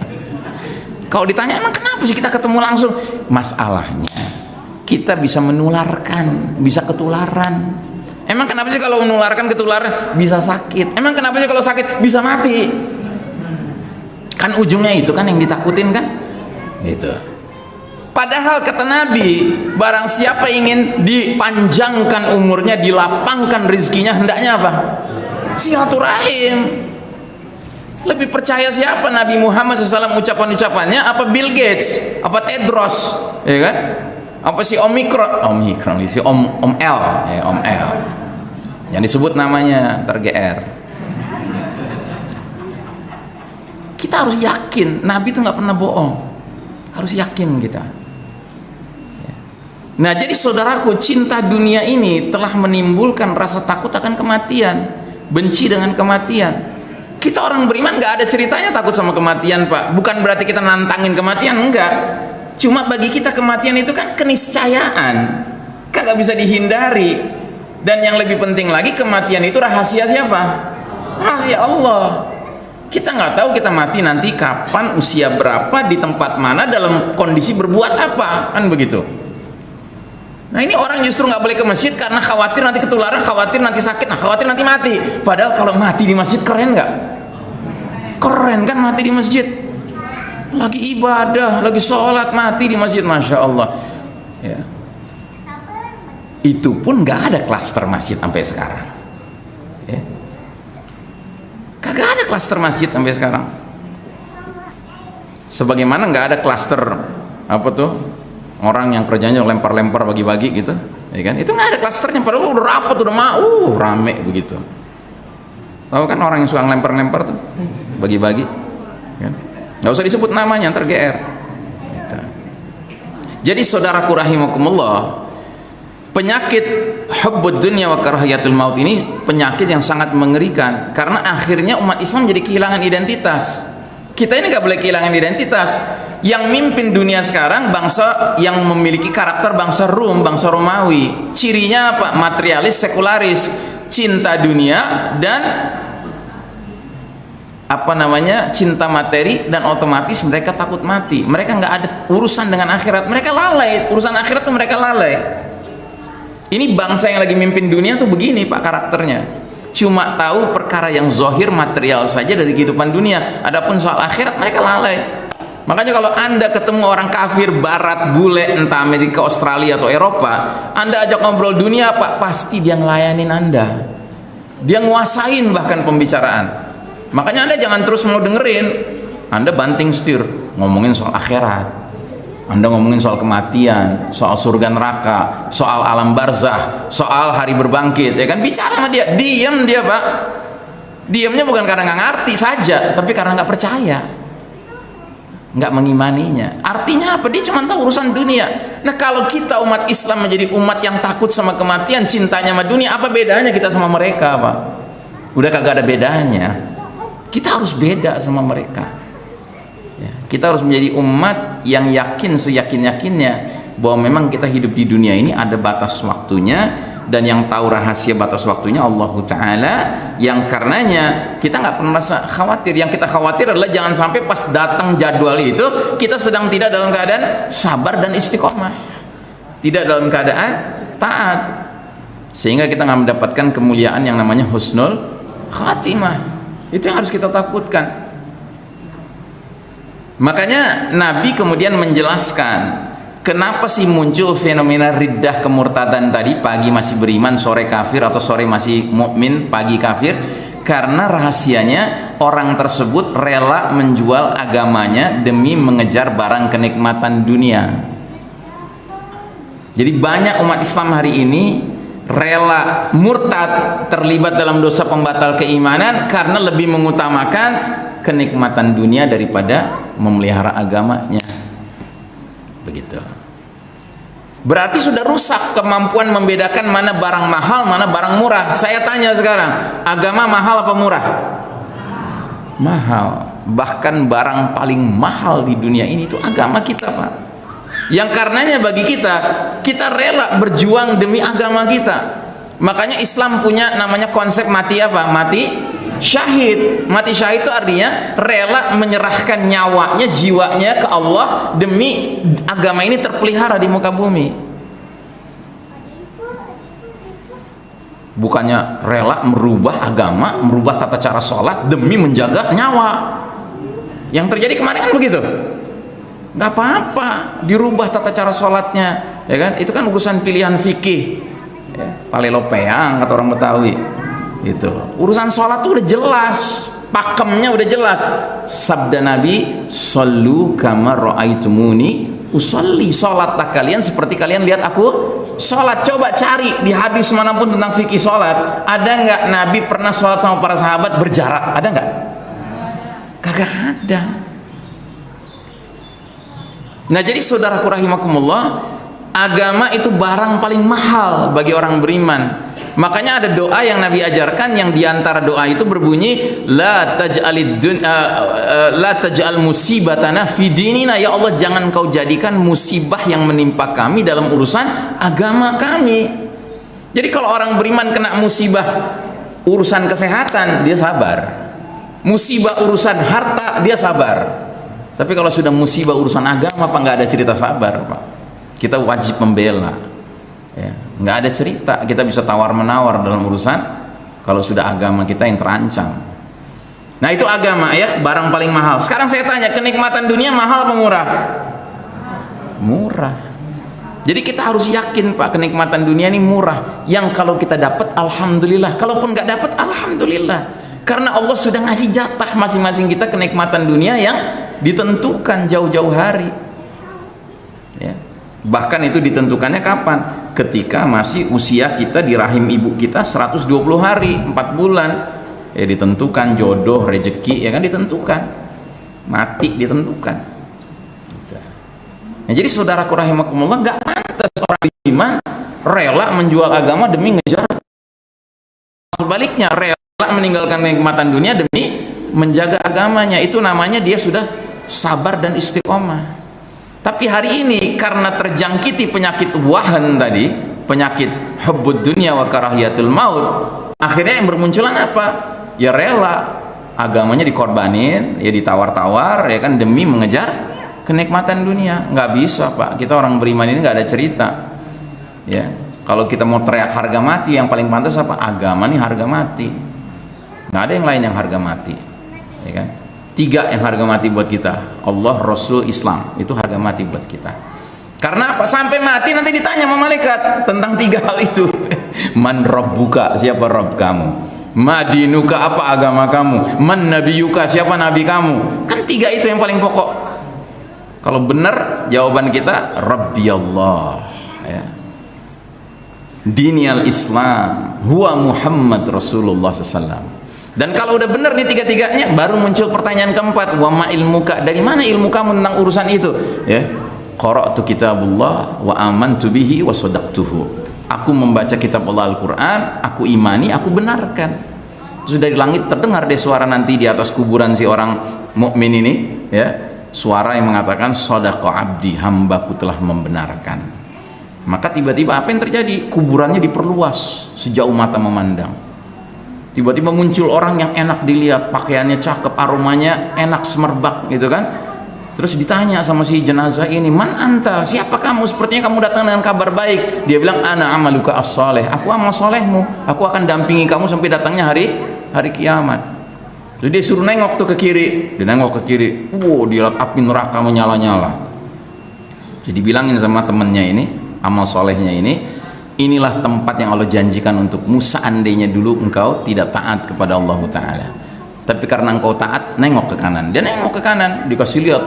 kalau ditanya emang kenapa sih kita ketemu langsung? Masalahnya kita bisa menularkan bisa ketularan. Emang kenapa sih kalau menularkan ketularan bisa sakit? Emang kenapa sih kalau sakit bisa mati? Kan ujungnya itu kan yang ditakutin kan? Gitu. Padahal kata Nabi barang siapa ingin dipanjangkan umurnya dilapangkan rizkinya hendaknya apa? Silaturahim lebih percaya siapa Nabi Muhammad SAW ucapan-ucapannya? Apa Bill Gates? Apa Tedros? Ya kan? Apa sih omikron? Omikron si om om L. Ya om L. Yang disebut namanya tergr kita harus yakin Nabi itu nggak pernah bohong. Harus yakin kita. Nah jadi saudaraku cinta dunia ini telah menimbulkan rasa takut akan kematian benci dengan kematian kita orang beriman nggak ada ceritanya takut sama kematian pak. Bukan berarti kita nantangin kematian enggak. Cuma bagi kita kematian itu kan keniscayaan. Kagak bisa dihindari. Dan yang lebih penting lagi kematian itu rahasia siapa? Rahasia Allah. Kita nggak tahu kita mati nanti kapan usia berapa di tempat mana dalam kondisi berbuat apa. Kan begitu. Nah ini orang justru nggak boleh ke masjid karena khawatir nanti ketularan khawatir nanti sakit nah khawatir nanti mati. Padahal kalau mati di masjid keren nggak keren kan mati di masjid? Lagi ibadah lagi sholat mati di masjid masya Allah. Ya. Itu pun nggak ada klaster masjid sampai sekarang. Ya. kagak ada klaster masjid sampai sekarang. Sebagaimana nggak ada klaster apa tuh orang yang kerjanya lempar-lempar bagi-bagi gitu ya kan? Itu nggak ada klasternya padahal udah rapat udah mau uh, rame begitu. Tahu kan orang yang suka lempar-lempar tuh bagi-bagi kan? Nggak usah disebut namanya ntar GR gitu. jadi saudaraku rahimakumullah penyakit hubbud dunya wa karahiyatul maut ini penyakit yang sangat mengerikan karena akhirnya umat Islam jadi kehilangan identitas. Kita ini nggak boleh kehilangan identitas. Yang mimpin dunia sekarang bangsa yang memiliki karakter bangsa Rum, bangsa Romawi. Cirinya apa? materialis, sekularis. Cinta dunia dan apa namanya cinta materi dan otomatis mereka takut mati. Mereka nggak ada urusan dengan akhirat. Mereka lalai. Urusan akhirat tuh mereka lalai. Ini bangsa yang lagi mimpin dunia tuh begini pak karakternya. Cuma tahu perkara yang zohir material saja dari kehidupan dunia. Adapun soal akhirat mereka lalai. Makanya kalau anda ketemu orang kafir barat bule entah Amerika Australia atau Eropa anda ajak ngobrol dunia pak pasti dia ngelayanin anda. Dia nguasain bahkan pembicaraan makanya anda jangan terus mau dengerin anda banting setir ngomongin soal akhirat anda ngomongin soal kematian, soal surga neraka, soal alam barzah, soal hari berbangkit, ya kan? Bicara sama dia, diam dia pak. Diamnya bukan karena nggak ngerti saja, tapi karena nggak percaya, nggak mengimaninya. Artinya apa? Dia cuma tahu urusan dunia. Nah kalau kita umat Islam menjadi umat yang takut sama kematian, cintanya sama dunia, apa bedanya kita sama mereka, pak? Udah kagak ada bedanya. Kita harus beda sama mereka. Kita harus menjadi umat yang yakin seyakin-yakinnya bahwa memang kita hidup di dunia ini ada batas waktunya dan yang tahu rahasia batas waktunya Allah Ta'ala yang karenanya kita nggak pernah khawatir. Yang kita khawatir adalah jangan sampai pas datang jadwal itu kita sedang tidak dalam keadaan sabar dan istiqomah. Tidak dalam keadaan taat. Sehingga kita nggak mendapatkan kemuliaan yang namanya husnul khatimah itu yang harus kita takutkan. Makanya Nabi kemudian menjelaskan kenapa sih muncul fenomena riddah kemurtadan tadi pagi masih beriman sore kafir atau sore masih mukmin pagi kafir? Karena rahasianya orang tersebut rela menjual agamanya demi mengejar barang kenikmatan dunia. Jadi banyak umat Islam hari ini rela murtad terlibat dalam dosa pembatal keimanan karena lebih mengutamakan kenikmatan dunia daripada memelihara agamanya. Begitu. Berarti sudah rusak kemampuan membedakan mana barang mahal mana barang murah. Saya tanya sekarang agama mahal apa murah? Mahal. Bahkan barang paling mahal di dunia ini itu agama kita Pak yang karenanya bagi kita kita rela berjuang demi agama kita. Makanya Islam punya namanya konsep mati apa? Mati syahid. Mati syahid itu artinya rela menyerahkan nyawanya jiwanya ke Allah demi agama ini terpelihara di muka bumi. Bukannya rela merubah agama merubah tata cara sholat demi menjaga nyawa. Yang terjadi kemarin kan begitu nggak apa-apa dirubah tata cara sholatnya ya kan? Itu kan urusan pilihan fikih ya, palelopeang kata orang Betawi itu urusan sholat tuh udah jelas pakemnya udah jelas. Sabda Nabi sallu kama ra'aitumuni usolli sholat tak kalian seperti kalian lihat aku sholat. Coba cari di hadis mana pun tentang fikih sholat ada nggak Nabi pernah sholat sama para sahabat berjarak? Ada nggak? Kagak ada nah jadi saudaraku rahimakumullah agama itu barang paling mahal bagi orang beriman. Makanya ada doa yang Nabi ajarkan yang di antara doa itu berbunyi la taj'alid dun uh, uh, taj'al musibatana fi dinina. Ya Allah jangan kau jadikan musibah yang menimpa kami dalam urusan agama kami. Jadi kalau orang beriman kena musibah urusan kesehatan dia sabar. Musibah urusan harta dia sabar tapi kalau sudah musibah urusan agama apa nggak ada cerita sabar Pak. Kita wajib membela. Ya. nggak ada cerita. Kita bisa tawar menawar dalam urusan kalau sudah agama kita yang terancam. Nah itu agama ya. Barang paling mahal. Sekarang saya tanya kenikmatan dunia mahal apa murah? Murah. Jadi kita harus yakin pak kenikmatan dunia ini murah. Yang kalau kita dapat alhamdulillah. Kalaupun nggak dapat alhamdulillah. Karena Allah sudah ngasih jatah masing-masing kita kenikmatan dunia yang ditentukan jauh-jauh hari. Ya. Bahkan itu ditentukannya kapan? Ketika masih usia kita di rahim ibu kita 120 hari 4 bulan. Ya ditentukan jodoh rezeki ya kan ditentukan. Mati ditentukan. Nah, jadi saudaraku rahimakumullah nggak pantas orang iman rela menjual agama demi ngejar. Sebaliknya rela meninggalkan kenikmatan dunia demi menjaga agamanya. Itu namanya dia sudah sabar dan istiqomah tapi hari ini karena terjangkiti penyakit wahan tadi, penyakit hubbud dunia wa karahiyatul maut, akhirnya yang bermunculan apa? Ya rela agamanya dikorbanin, ya ditawar-tawar ya kan demi mengejar kenikmatan dunia. nggak bisa, Pak. Kita orang beriman ini nggak ada cerita. Ya. Kalau kita mau teriak harga mati, yang paling pantas apa? Agama nih harga mati. nggak ada yang lain yang harga mati. Ya kan? Tiga yang harga mati buat kita. Allah Rasul Islam. Itu harga mati buat kita. Karena apa? Sampai mati nanti ditanya sama malaikat tentang tiga hal itu. Man buka siapa rob kamu? Madinuka apa agama kamu? Man nabiyuka siapa nabi kamu? Kan tiga itu yang paling pokok. Kalau benar jawaban kita Rabbi Allah ya. dini al-Islam. Huwa Muhammad Rasulullah SAW dan kalau udah benar nih tiga-tiganya baru muncul pertanyaan keempat. Wa ma ilmuka? Dari mana ilmu kamu tentang urusan itu? Ya. Qara'tu kitabullah wa amantu bihi wa sadaqtuhu. Aku membaca kitab Allah Al-Qur'an aku imani aku benarkan. Sudah di langit terdengar deh suara nanti di atas kuburan si orang mukmin ini ya. Suara yang mengatakan sadaqa abdi hambaku telah membenarkan. Maka tiba-tiba apa yang terjadi? Kuburannya diperluas sejauh mata memandang tiba-tiba muncul orang yang enak dilihat pakaiannya cakep aromanya enak semerbak gitu kan? Terus ditanya sama si jenazah ini man anta? Siapa kamu? Sepertinya kamu datang dengan kabar baik. Dia bilang ana amaluka as-saleh aku amal solehmu. Aku akan dampingi kamu sampai datangnya hari hari kiamat. Jadi dia suruh nengok tuh ke kiri. Dia nengok ke kiri. Wow dia lihat api neraka menyala-nyala. Jadi bilangin sama temennya ini amal solehnya ini inilah tempat yang Allah janjikan untukmu seandainya dulu engkau tidak taat kepada Allah Ta'ala. Tapi karena engkau taat nengok ke kanan. Dia nengok ke kanan dikasih lihat.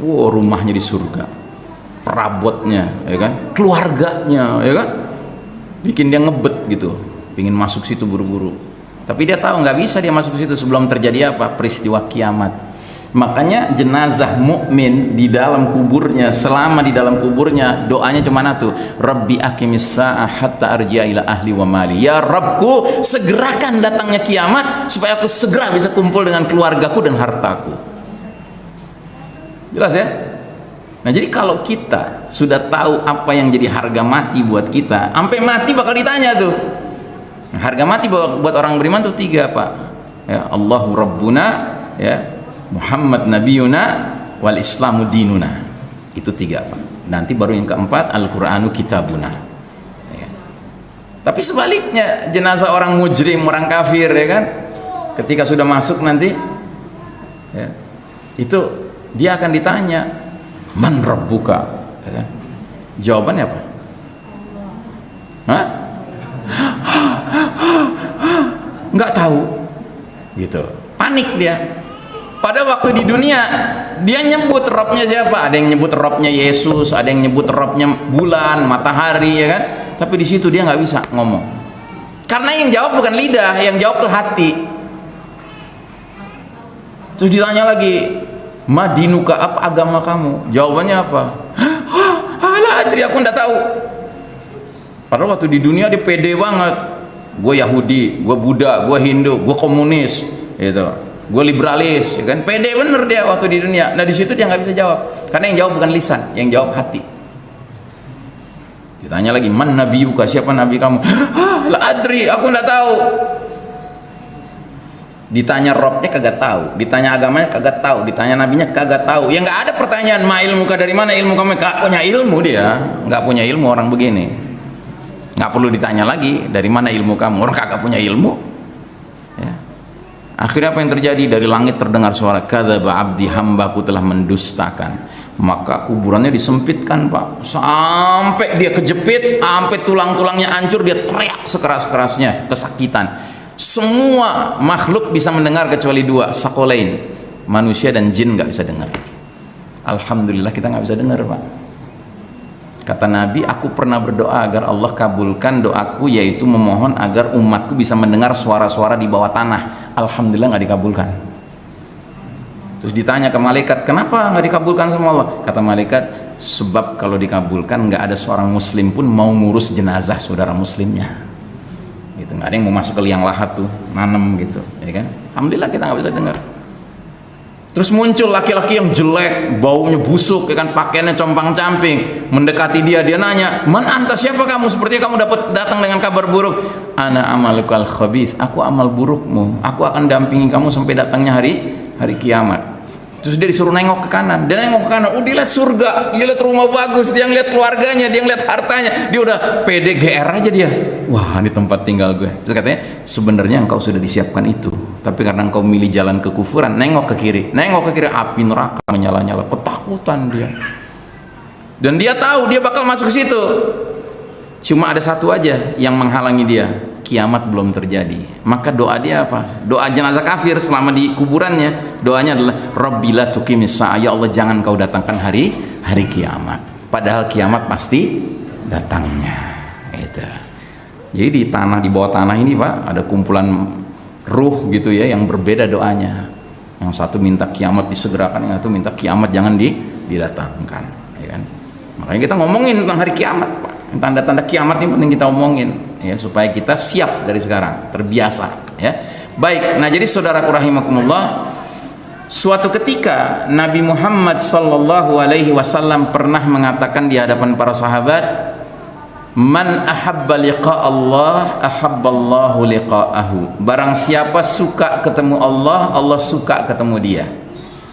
Wow rumahnya di surga. Perabotnya ya kan? Keluarganya ya kan? Bikin dia ngebet gitu. Ingin masuk situ buru-buru. Tapi dia tahu nggak bisa dia masuk situ sebelum terjadi apa? Peristiwa kiamat makanya jenazah mukmin di dalam kuburnya selama di dalam kuburnya doanya cuma satu. Rabbi akimis sa'ah hatta arji'a ila ahli wa mali. Ya Rabbku segerakan datangnya kiamat supaya aku segera bisa kumpul dengan keluargaku dan hartaku. Jelas ya? Nah jadi kalau kita sudah tahu apa yang jadi harga mati buat kita sampai mati bakal ditanya tuh. Harga mati buat orang beriman tuh tiga pak. Ya Allahu Rabbuna ya Muhammad Nabiuna wal Islamu dinuna. Itu tiga. Pak nanti baru yang keempat Al-Quranu kitabuna. Ya. tapi sebaliknya jenazah orang mujrim orang kafir ya kan? Ketika sudah masuk nanti ya, itu dia akan ditanya man rabbuka? Ya kan? jawabannya apa? Nggak tahu. Gitu. Panik dia pada waktu di dunia dia nyebut robnya siapa? Ada yang nyebut robnya Yesus ada yang nyebut robnya bulan matahari ya kan? Tapi di situ dia nggak bisa ngomong. Karena yang jawab bukan lidah yang jawab tuh hati. Terus ditanya lagi madinuka apa agama kamu? Jawabannya apa? Ala adri aku nggak tahu. Padahal waktu di dunia dia pede banget. Gue Yahudi gue Buddha gue Hindu gue komunis gitu gue liberalis ya kan? Pede bener dia waktu di dunia. Nah di situ dia nggak bisa jawab. Karena yang jawab bukan lisan yang jawab hati. Ditanya lagi man nabi yuka siapa nabi kamu? Ah, la adri aku nggak tahu. Ditanya robnya kagak tahu. Ditanya agamanya kagak tahu. Ditanya nabinya kagak tahu. Ya nggak ada pertanyaan ma ilmu dari mana ilmu kamu? Nggak punya ilmu dia. Nggak punya ilmu orang begini. Nggak perlu ditanya lagi dari mana ilmu kamu? Orang kagak punya ilmu. Akhirnya apa yang terjadi? Dari langit terdengar suara kadzaba abdi hambaku telah mendustakan. Maka kuburannya disempitkan pak. Sampai dia kejepit sampai tulang-tulangnya hancur dia teriak sekeras-kerasnya kesakitan. Semua makhluk bisa mendengar kecuali dua sakolain manusia dan jin nggak bisa dengar. Alhamdulillah kita nggak bisa dengar pak kata Nabi aku pernah berdoa agar Allah kabulkan doaku yaitu memohon agar umatku bisa mendengar suara-suara di bawah tanah. Alhamdulillah nggak dikabulkan. Terus ditanya ke malaikat kenapa nggak dikabulkan sama Allah? Kata malaikat sebab kalau dikabulkan nggak ada seorang muslim pun mau ngurus jenazah saudara muslimnya. Gitu nggak ada yang mau masuk ke liang lahat tuh nanem gitu ya kan? Alhamdulillah kita nggak bisa dengar terus muncul laki-laki yang jelek baunya busuk ya kan pakaiannya compang camping mendekati dia dia nanya man anta siapa kamu? Sepertinya kamu dapat datang dengan kabar buruk. Ana amalukal khabith. Aku amal burukmu. Aku akan dampingi kamu sampai datangnya hari hari kiamat. Terus dia disuruh nengok ke kanan. Dia nengok ke kanan. Oh lihat surga. Dia lihat rumah bagus. Dia ngeliat keluarganya. Dia ngeliat hartanya. Dia udah pede GR aja dia. Wah ini tempat tinggal gue. Terus katanya sebenarnya engkau sudah disiapkan itu tapi karena engkau milih jalan kekufuran nengok ke kiri. Nengok ke kiri api neraka menyala-nyala. Ketakutan dia. Dan dia tahu dia bakal masuk ke situ. Cuma ada satu aja yang menghalangi dia. Kiamat belum terjadi. Maka doa dia apa? Doa jenazah kafir selama di kuburannya. Doanya adalah Rabbila tukimisa ya Allah jangan kau datangkan hari hari kiamat. Padahal kiamat pasti datangnya. Itu jadi di tanah di bawah tanah ini pak ada kumpulan ruh gitu ya yang berbeda doanya. Yang satu minta kiamat disegerakan yang satu minta kiamat jangan di, didatangkan ya kan? Makanya kita ngomongin tentang hari kiamat tanda-tanda kiamat ini penting kita omongin ya supaya kita siap dari sekarang terbiasa ya. Baik nah jadi saudaraku rahimakumullah suatu ketika Nabi Muhammad sallallahu alaihi wasallam pernah mengatakan di hadapan para sahabat man ahabba liqa Allah ahabballahu liqa'ahu. Barang siapa suka ketemu Allah Allah suka ketemu dia.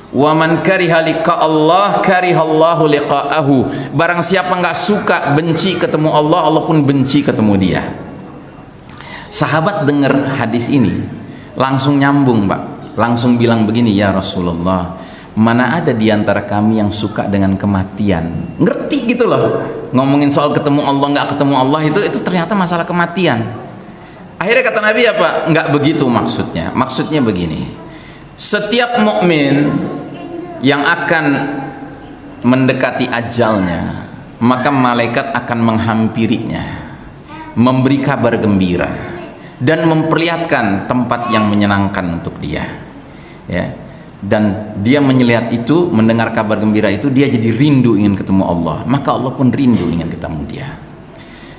Wa man kariha liqa Allah karihallahu liqa'ahu. Barang siapa nggak suka benci ketemu Allah Allah pun benci ketemu dia. Sahabat dengar hadis ini langsung nyambung pak. Langsung bilang begini ya Rasulullah mana ada di antara kami yang suka dengan kematian? Ngerti gitu loh. Ngomongin soal ketemu Allah nggak ketemu Allah itu itu ternyata masalah kematian. Akhirnya kata Nabi apa? Nggak begitu maksudnya. Maksudnya begini. Setiap mukmin yang akan mendekati ajalnya maka malaikat akan menghampirinya memberi kabar gembira dan memperlihatkan tempat yang menyenangkan untuk dia. Ya dan dia melihat itu mendengar kabar gembira itu dia jadi rindu ingin ketemu Allah. Maka Allah pun rindu ingin ketemu dia.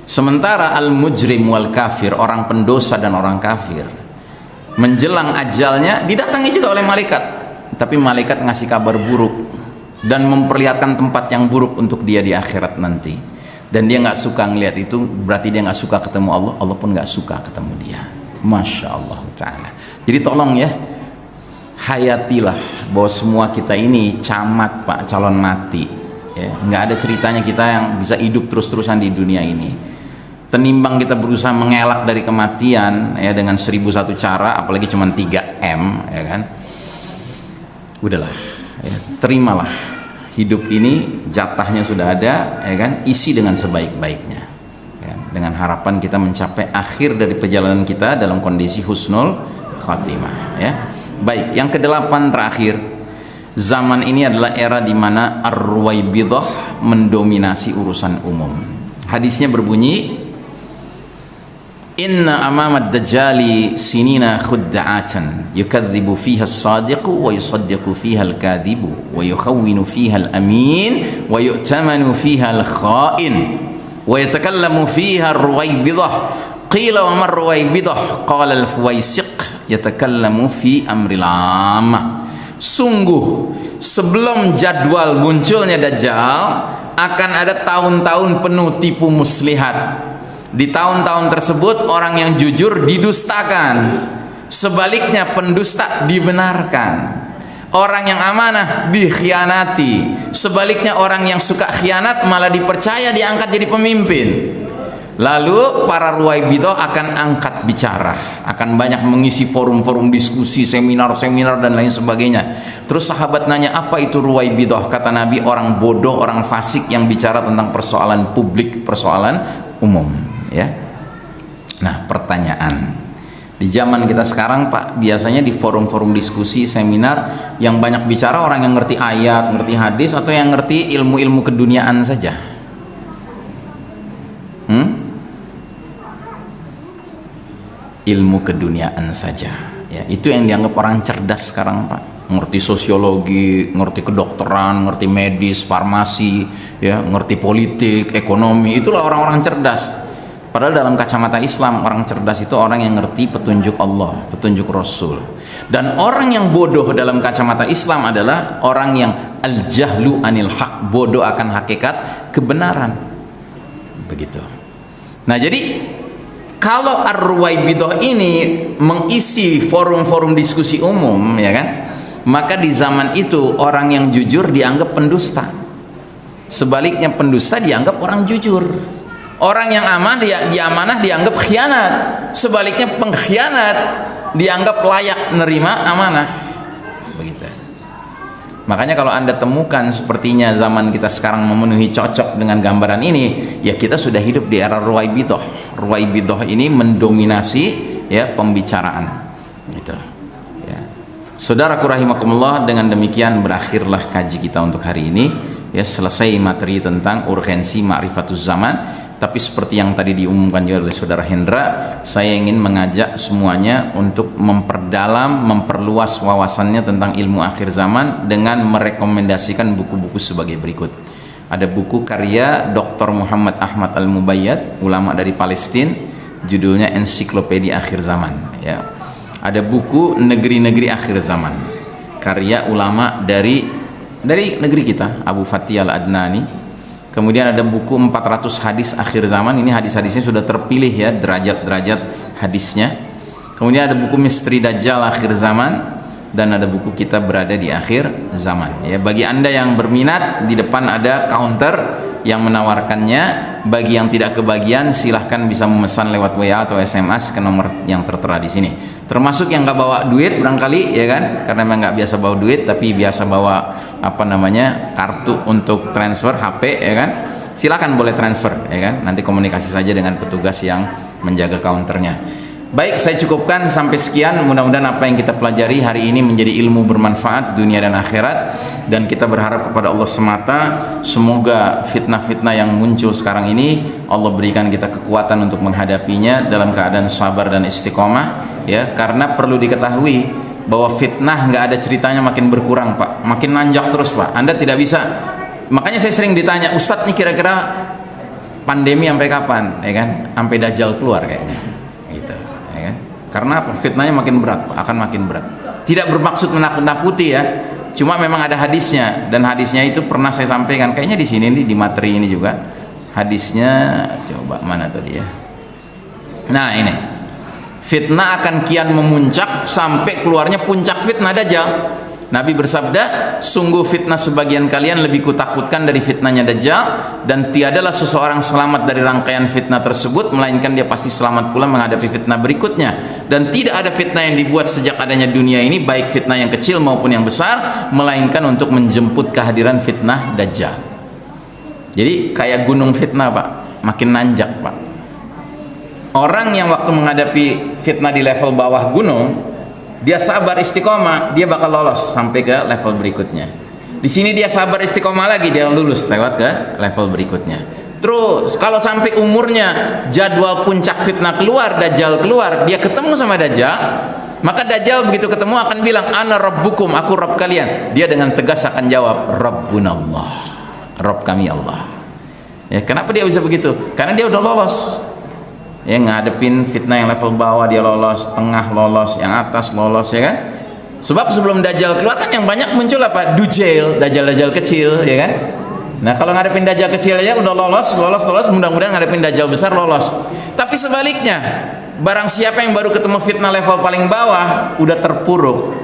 Sementara al-mujrim wal kafir orang pendosa dan orang kafir menjelang ajalnya didatangi juga oleh malaikat. Tapi malaikat ngasih kabar buruk dan memperlihatkan tempat yang buruk untuk dia di akhirat nanti. Dan dia nggak suka ngelihat itu berarti dia nggak suka ketemu Allah. Allah pun nggak suka ketemu dia. Masya Allah Ta'ala. Jadi tolong ya hayatilah bahwa semua kita ini camat pak calon mati. Ya nggak ada ceritanya kita yang bisa hidup terus-terusan di dunia ini. Tenimbang kita berusaha mengelak dari kematian ya dengan seribu satu cara apalagi cuma 3 M ya kan? Udahlah ya, terimalah hidup ini jatahnya sudah ada ya kan? Isi dengan sebaik-baiknya ya, dengan harapan kita mencapai akhir dari perjalanan kita dalam kondisi husnul khatimah ya baik yang kedelapan terakhir. Zaman ini adalah era di mana ar-ruwaibidah mendominasi urusan umum. Hadisnya berbunyi inna amama ad-dajjali sinina khudda'atan yukadzibu fiha as-sadiqu wa yusaddiqu fiha al-kadhibu wa yukhawwinu fiha al-amin wa yu'tamanu fiha al-kha'in wa yatakallamu fiha ar-ruwaybidah qila wa mar ruwaybidah qala al-fuwaisiq yatakallamu fi amril amma sungguh sebelum jadwal munculnya dajjal akan ada tahun-tahun penuh tipu muslihat di tahun-tahun tersebut orang yang jujur didustakan. Sebaliknya pendusta dibenarkan. Orang yang amanah dikhianati. Sebaliknya orang yang suka khianat malah dipercaya diangkat jadi pemimpin. Lalu para ruwaibidah akan angkat bicara, akan banyak mengisi forum-forum diskusi, seminar-seminar dan lain sebagainya. Terus sahabat nanya, "Apa itu ruwaibidah?" Kata Nabi, orang bodoh, orang fasik yang bicara tentang persoalan publik, persoalan umum ya nah pertanyaan di zaman kita sekarang Pak biasanya di forum-forum diskusi seminar yang banyak bicara orang yang ngerti ayat ngerti hadis atau yang ngerti ilmu-ilmu keduniaan saja hmm? Ilmu keduniaan saja ya itu yang dianggap orang cerdas sekarang Pak ngerti sosiologi, ngerti kedokteran, ngerti medis, farmasi, ya, ngerti politik, ekonomi, itulah orang-orang cerdas. Padahal dalam kacamata Islam orang cerdas itu orang yang ngerti petunjuk Allah, petunjuk Rasul. Dan orang yang bodoh dalam kacamata Islam adalah orang yang al-jahlu anil haq, bodoh akan hakikat kebenaran. Begitu. Nah, jadi kalau Ar-Ruwaibidah ini mengisi forum-forum diskusi umum, ya kan? Maka di zaman itu orang yang jujur dianggap pendusta. Sebaliknya pendusta dianggap orang jujur orang yang aman dia, dia amanah dianggap khianat sebaliknya pengkhianat dianggap layak menerima amanah makanya kalau anda temukan sepertinya zaman kita sekarang memenuhi cocok dengan gambaran ini ya kita sudah hidup di era ruwaibidah ruwaibidah ini mendominasi ya pembicaraan. Gitu. Ya. Saudaraku rahimakumullah dengan demikian berakhirlah kaji kita untuk hari ini. Ya selesai materi tentang urgensi ma'rifatuz zaman tapi seperti yang tadi diumumkan juga oleh saudara Hendra saya ingin mengajak semuanya untuk memperdalam memperluas wawasannya tentang ilmu akhir zaman dengan merekomendasikan buku-buku sebagai berikut ada buku karya Dr. Muhammad Ahmad Al-Mubayyad ulama dari Palestina judulnya Ensiklopedia Akhir Zaman ya ada buku Negeri-negeri Akhir Zaman karya ulama dari dari negeri kita Abu Fatih Al-Adnani kemudian ada buku 400 hadis akhir zaman. Ini hadis-hadisnya sudah terpilih ya derajat-derajat hadisnya. Kemudian ada buku misteri dajjal akhir zaman dan ada buku kita berada di akhir zaman. Ya bagi anda yang berminat di depan ada counter yang menawarkannya. Bagi yang tidak kebagian silahkan bisa memesan lewat WA atau SMS ke nomor yang tertera di sini termasuk yang nggak bawa duit barangkali ya kan? Karena memang nggak biasa bawa duit tapi biasa bawa apa namanya kartu untuk transfer HP ya kan? Silakan boleh transfer ya kan? Nanti komunikasi saja dengan petugas yang menjaga counternya. Baik saya cukupkan sampai sekian. Mudah-mudahan apa yang kita pelajari hari ini menjadi ilmu bermanfaat dunia dan akhirat. Dan kita berharap kepada Allah semata semoga fitnah-fitnah yang muncul sekarang ini Allah berikan kita kekuatan untuk menghadapinya dalam keadaan sabar dan istiqomah ya karena perlu diketahui bahwa fitnah nggak ada ceritanya makin berkurang pak. Makin nanjak terus pak. Anda tidak bisa. Makanya saya sering ditanya Ustadz nih kira-kira pandemi sampai kapan? Ya kan? Sampai dajjal keluar kayaknya. Gitu ya kan? Karena apa? Fitnahnya makin berat pak. Akan makin berat. Tidak bermaksud menakut-nakuti ya. Cuma memang ada hadisnya. Dan hadisnya itu pernah saya sampaikan. Kayaknya di sini nih di materi ini juga. Hadisnya coba mana tadi ya? Nah ini fitnah akan kian memuncak sampai keluarnya puncak fitnah dajjal. Nabi bersabda sungguh fitnah sebagian kalian lebih kutakutkan dari fitnahnya dajjal dan tiadalah seseorang selamat dari rangkaian fitnah tersebut melainkan dia pasti selamat pula menghadapi fitnah berikutnya. Dan tidak ada fitnah yang dibuat sejak adanya dunia ini baik fitnah yang kecil maupun yang besar melainkan untuk menjemput kehadiran fitnah dajjal. Jadi kayak gunung fitnah pak. Makin nanjak pak orang yang waktu menghadapi fitnah di level bawah gunung dia sabar istiqomah dia bakal lolos sampai ke level berikutnya di sini dia sabar istiqomah lagi dia lulus lewat ke level berikutnya Terus kalau sampai umurnya jadwal puncak fitnah keluar, Dajjal keluar, dia ketemu sama Dajjal, maka Dajjal begitu ketemu akan bilang ana rabbukum, aku Rabb kalian. Dia dengan tegas akan jawab Rabbunallah. Rabb kami Allah. Ya, kenapa dia bisa begitu? Karena dia udah lolos. Ya, ngadepin fitnah yang level bawah dia lolos, tengah lolos, yang atas lolos ya kan? Sebab sebelum Dajjal keluar kan yang banyak muncul apa? Dujail, Dajjal-Dajjal kecil ya kan? Nah kalau ngadepin dajjal kecil aja udah lolos, lolos, lolos, mudah-mudahan ngadepin dajjal besar lolos. Tapi sebaliknya, barang siapa yang baru ketemu fitnah level paling bawah, udah terpuruk,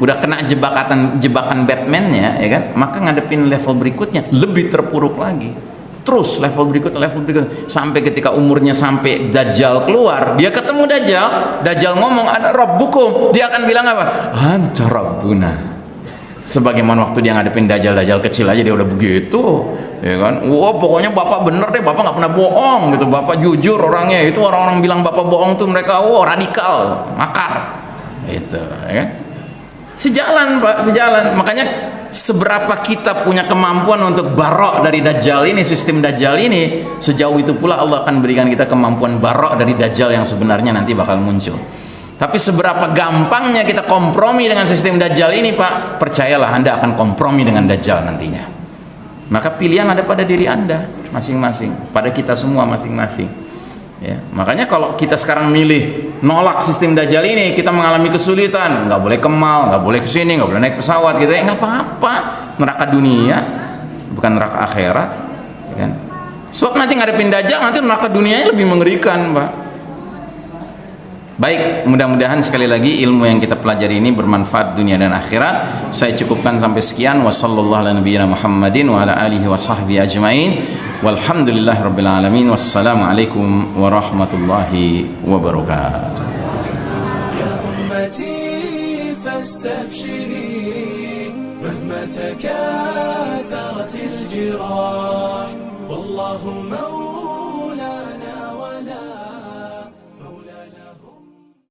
udah kena jebakan jebakan Batman-nya, ya kan? Maka ngadepin level berikutnya lebih terpuruk lagi. Terus level berikut, level berikut, sampai ketika umurnya sampai dajjal keluar, dia ketemu dajjal, dajjal ngomong ada rabbukum, dia akan bilang apa? Anta rabbuna. Sebagaimana waktu dia ngadepin dajjal-dajjal kecil aja dia udah begitu ya kan? Wah pokoknya bapak bener deh bapak nggak pernah bohong gitu. Bapak jujur orangnya. Itu orang-orang bilang bapak bohong tuh mereka wah radikal makar. Itu ya kan sejalan pak sejalan makanya seberapa kita punya kemampuan untuk barok dari dajjal ini sistem dajjal ini sejauh itu pula Allah akan berikan kita kemampuan barok dari dajjal yang sebenarnya nanti bakal muncul tapi seberapa gampangnya kita kompromi dengan sistem Dajjal ini Pak, percayalah Anda akan kompromi dengan Dajjal nantinya. Maka pilihan ada pada diri Anda masing-masing, pada kita semua masing-masing. Ya, makanya kalau kita sekarang milih nolak sistem Dajjal ini, kita mengalami kesulitan, nggak boleh kemal, nggak boleh ke sini, nggak boleh naik pesawat gitu ya, nggak apa-apa. Neraka dunia, bukan neraka akhirat, ya kan? Sebab nanti ngadepin Dajjal, nanti neraka dunianya lebih mengerikan, Pak Baik, mudah-mudahan sekali lagi ilmu yang kita pelajari ini bermanfaat dunia dan akhirat. Saya cukupkan sampai sekian. Wassalamualaikum Muhammadin wa والحمد لله رب العالمين والسلام عليكم ورحمة الله وبركاته. يا أمتي فاستبشري مهما تكاثرت الجراح. والله موت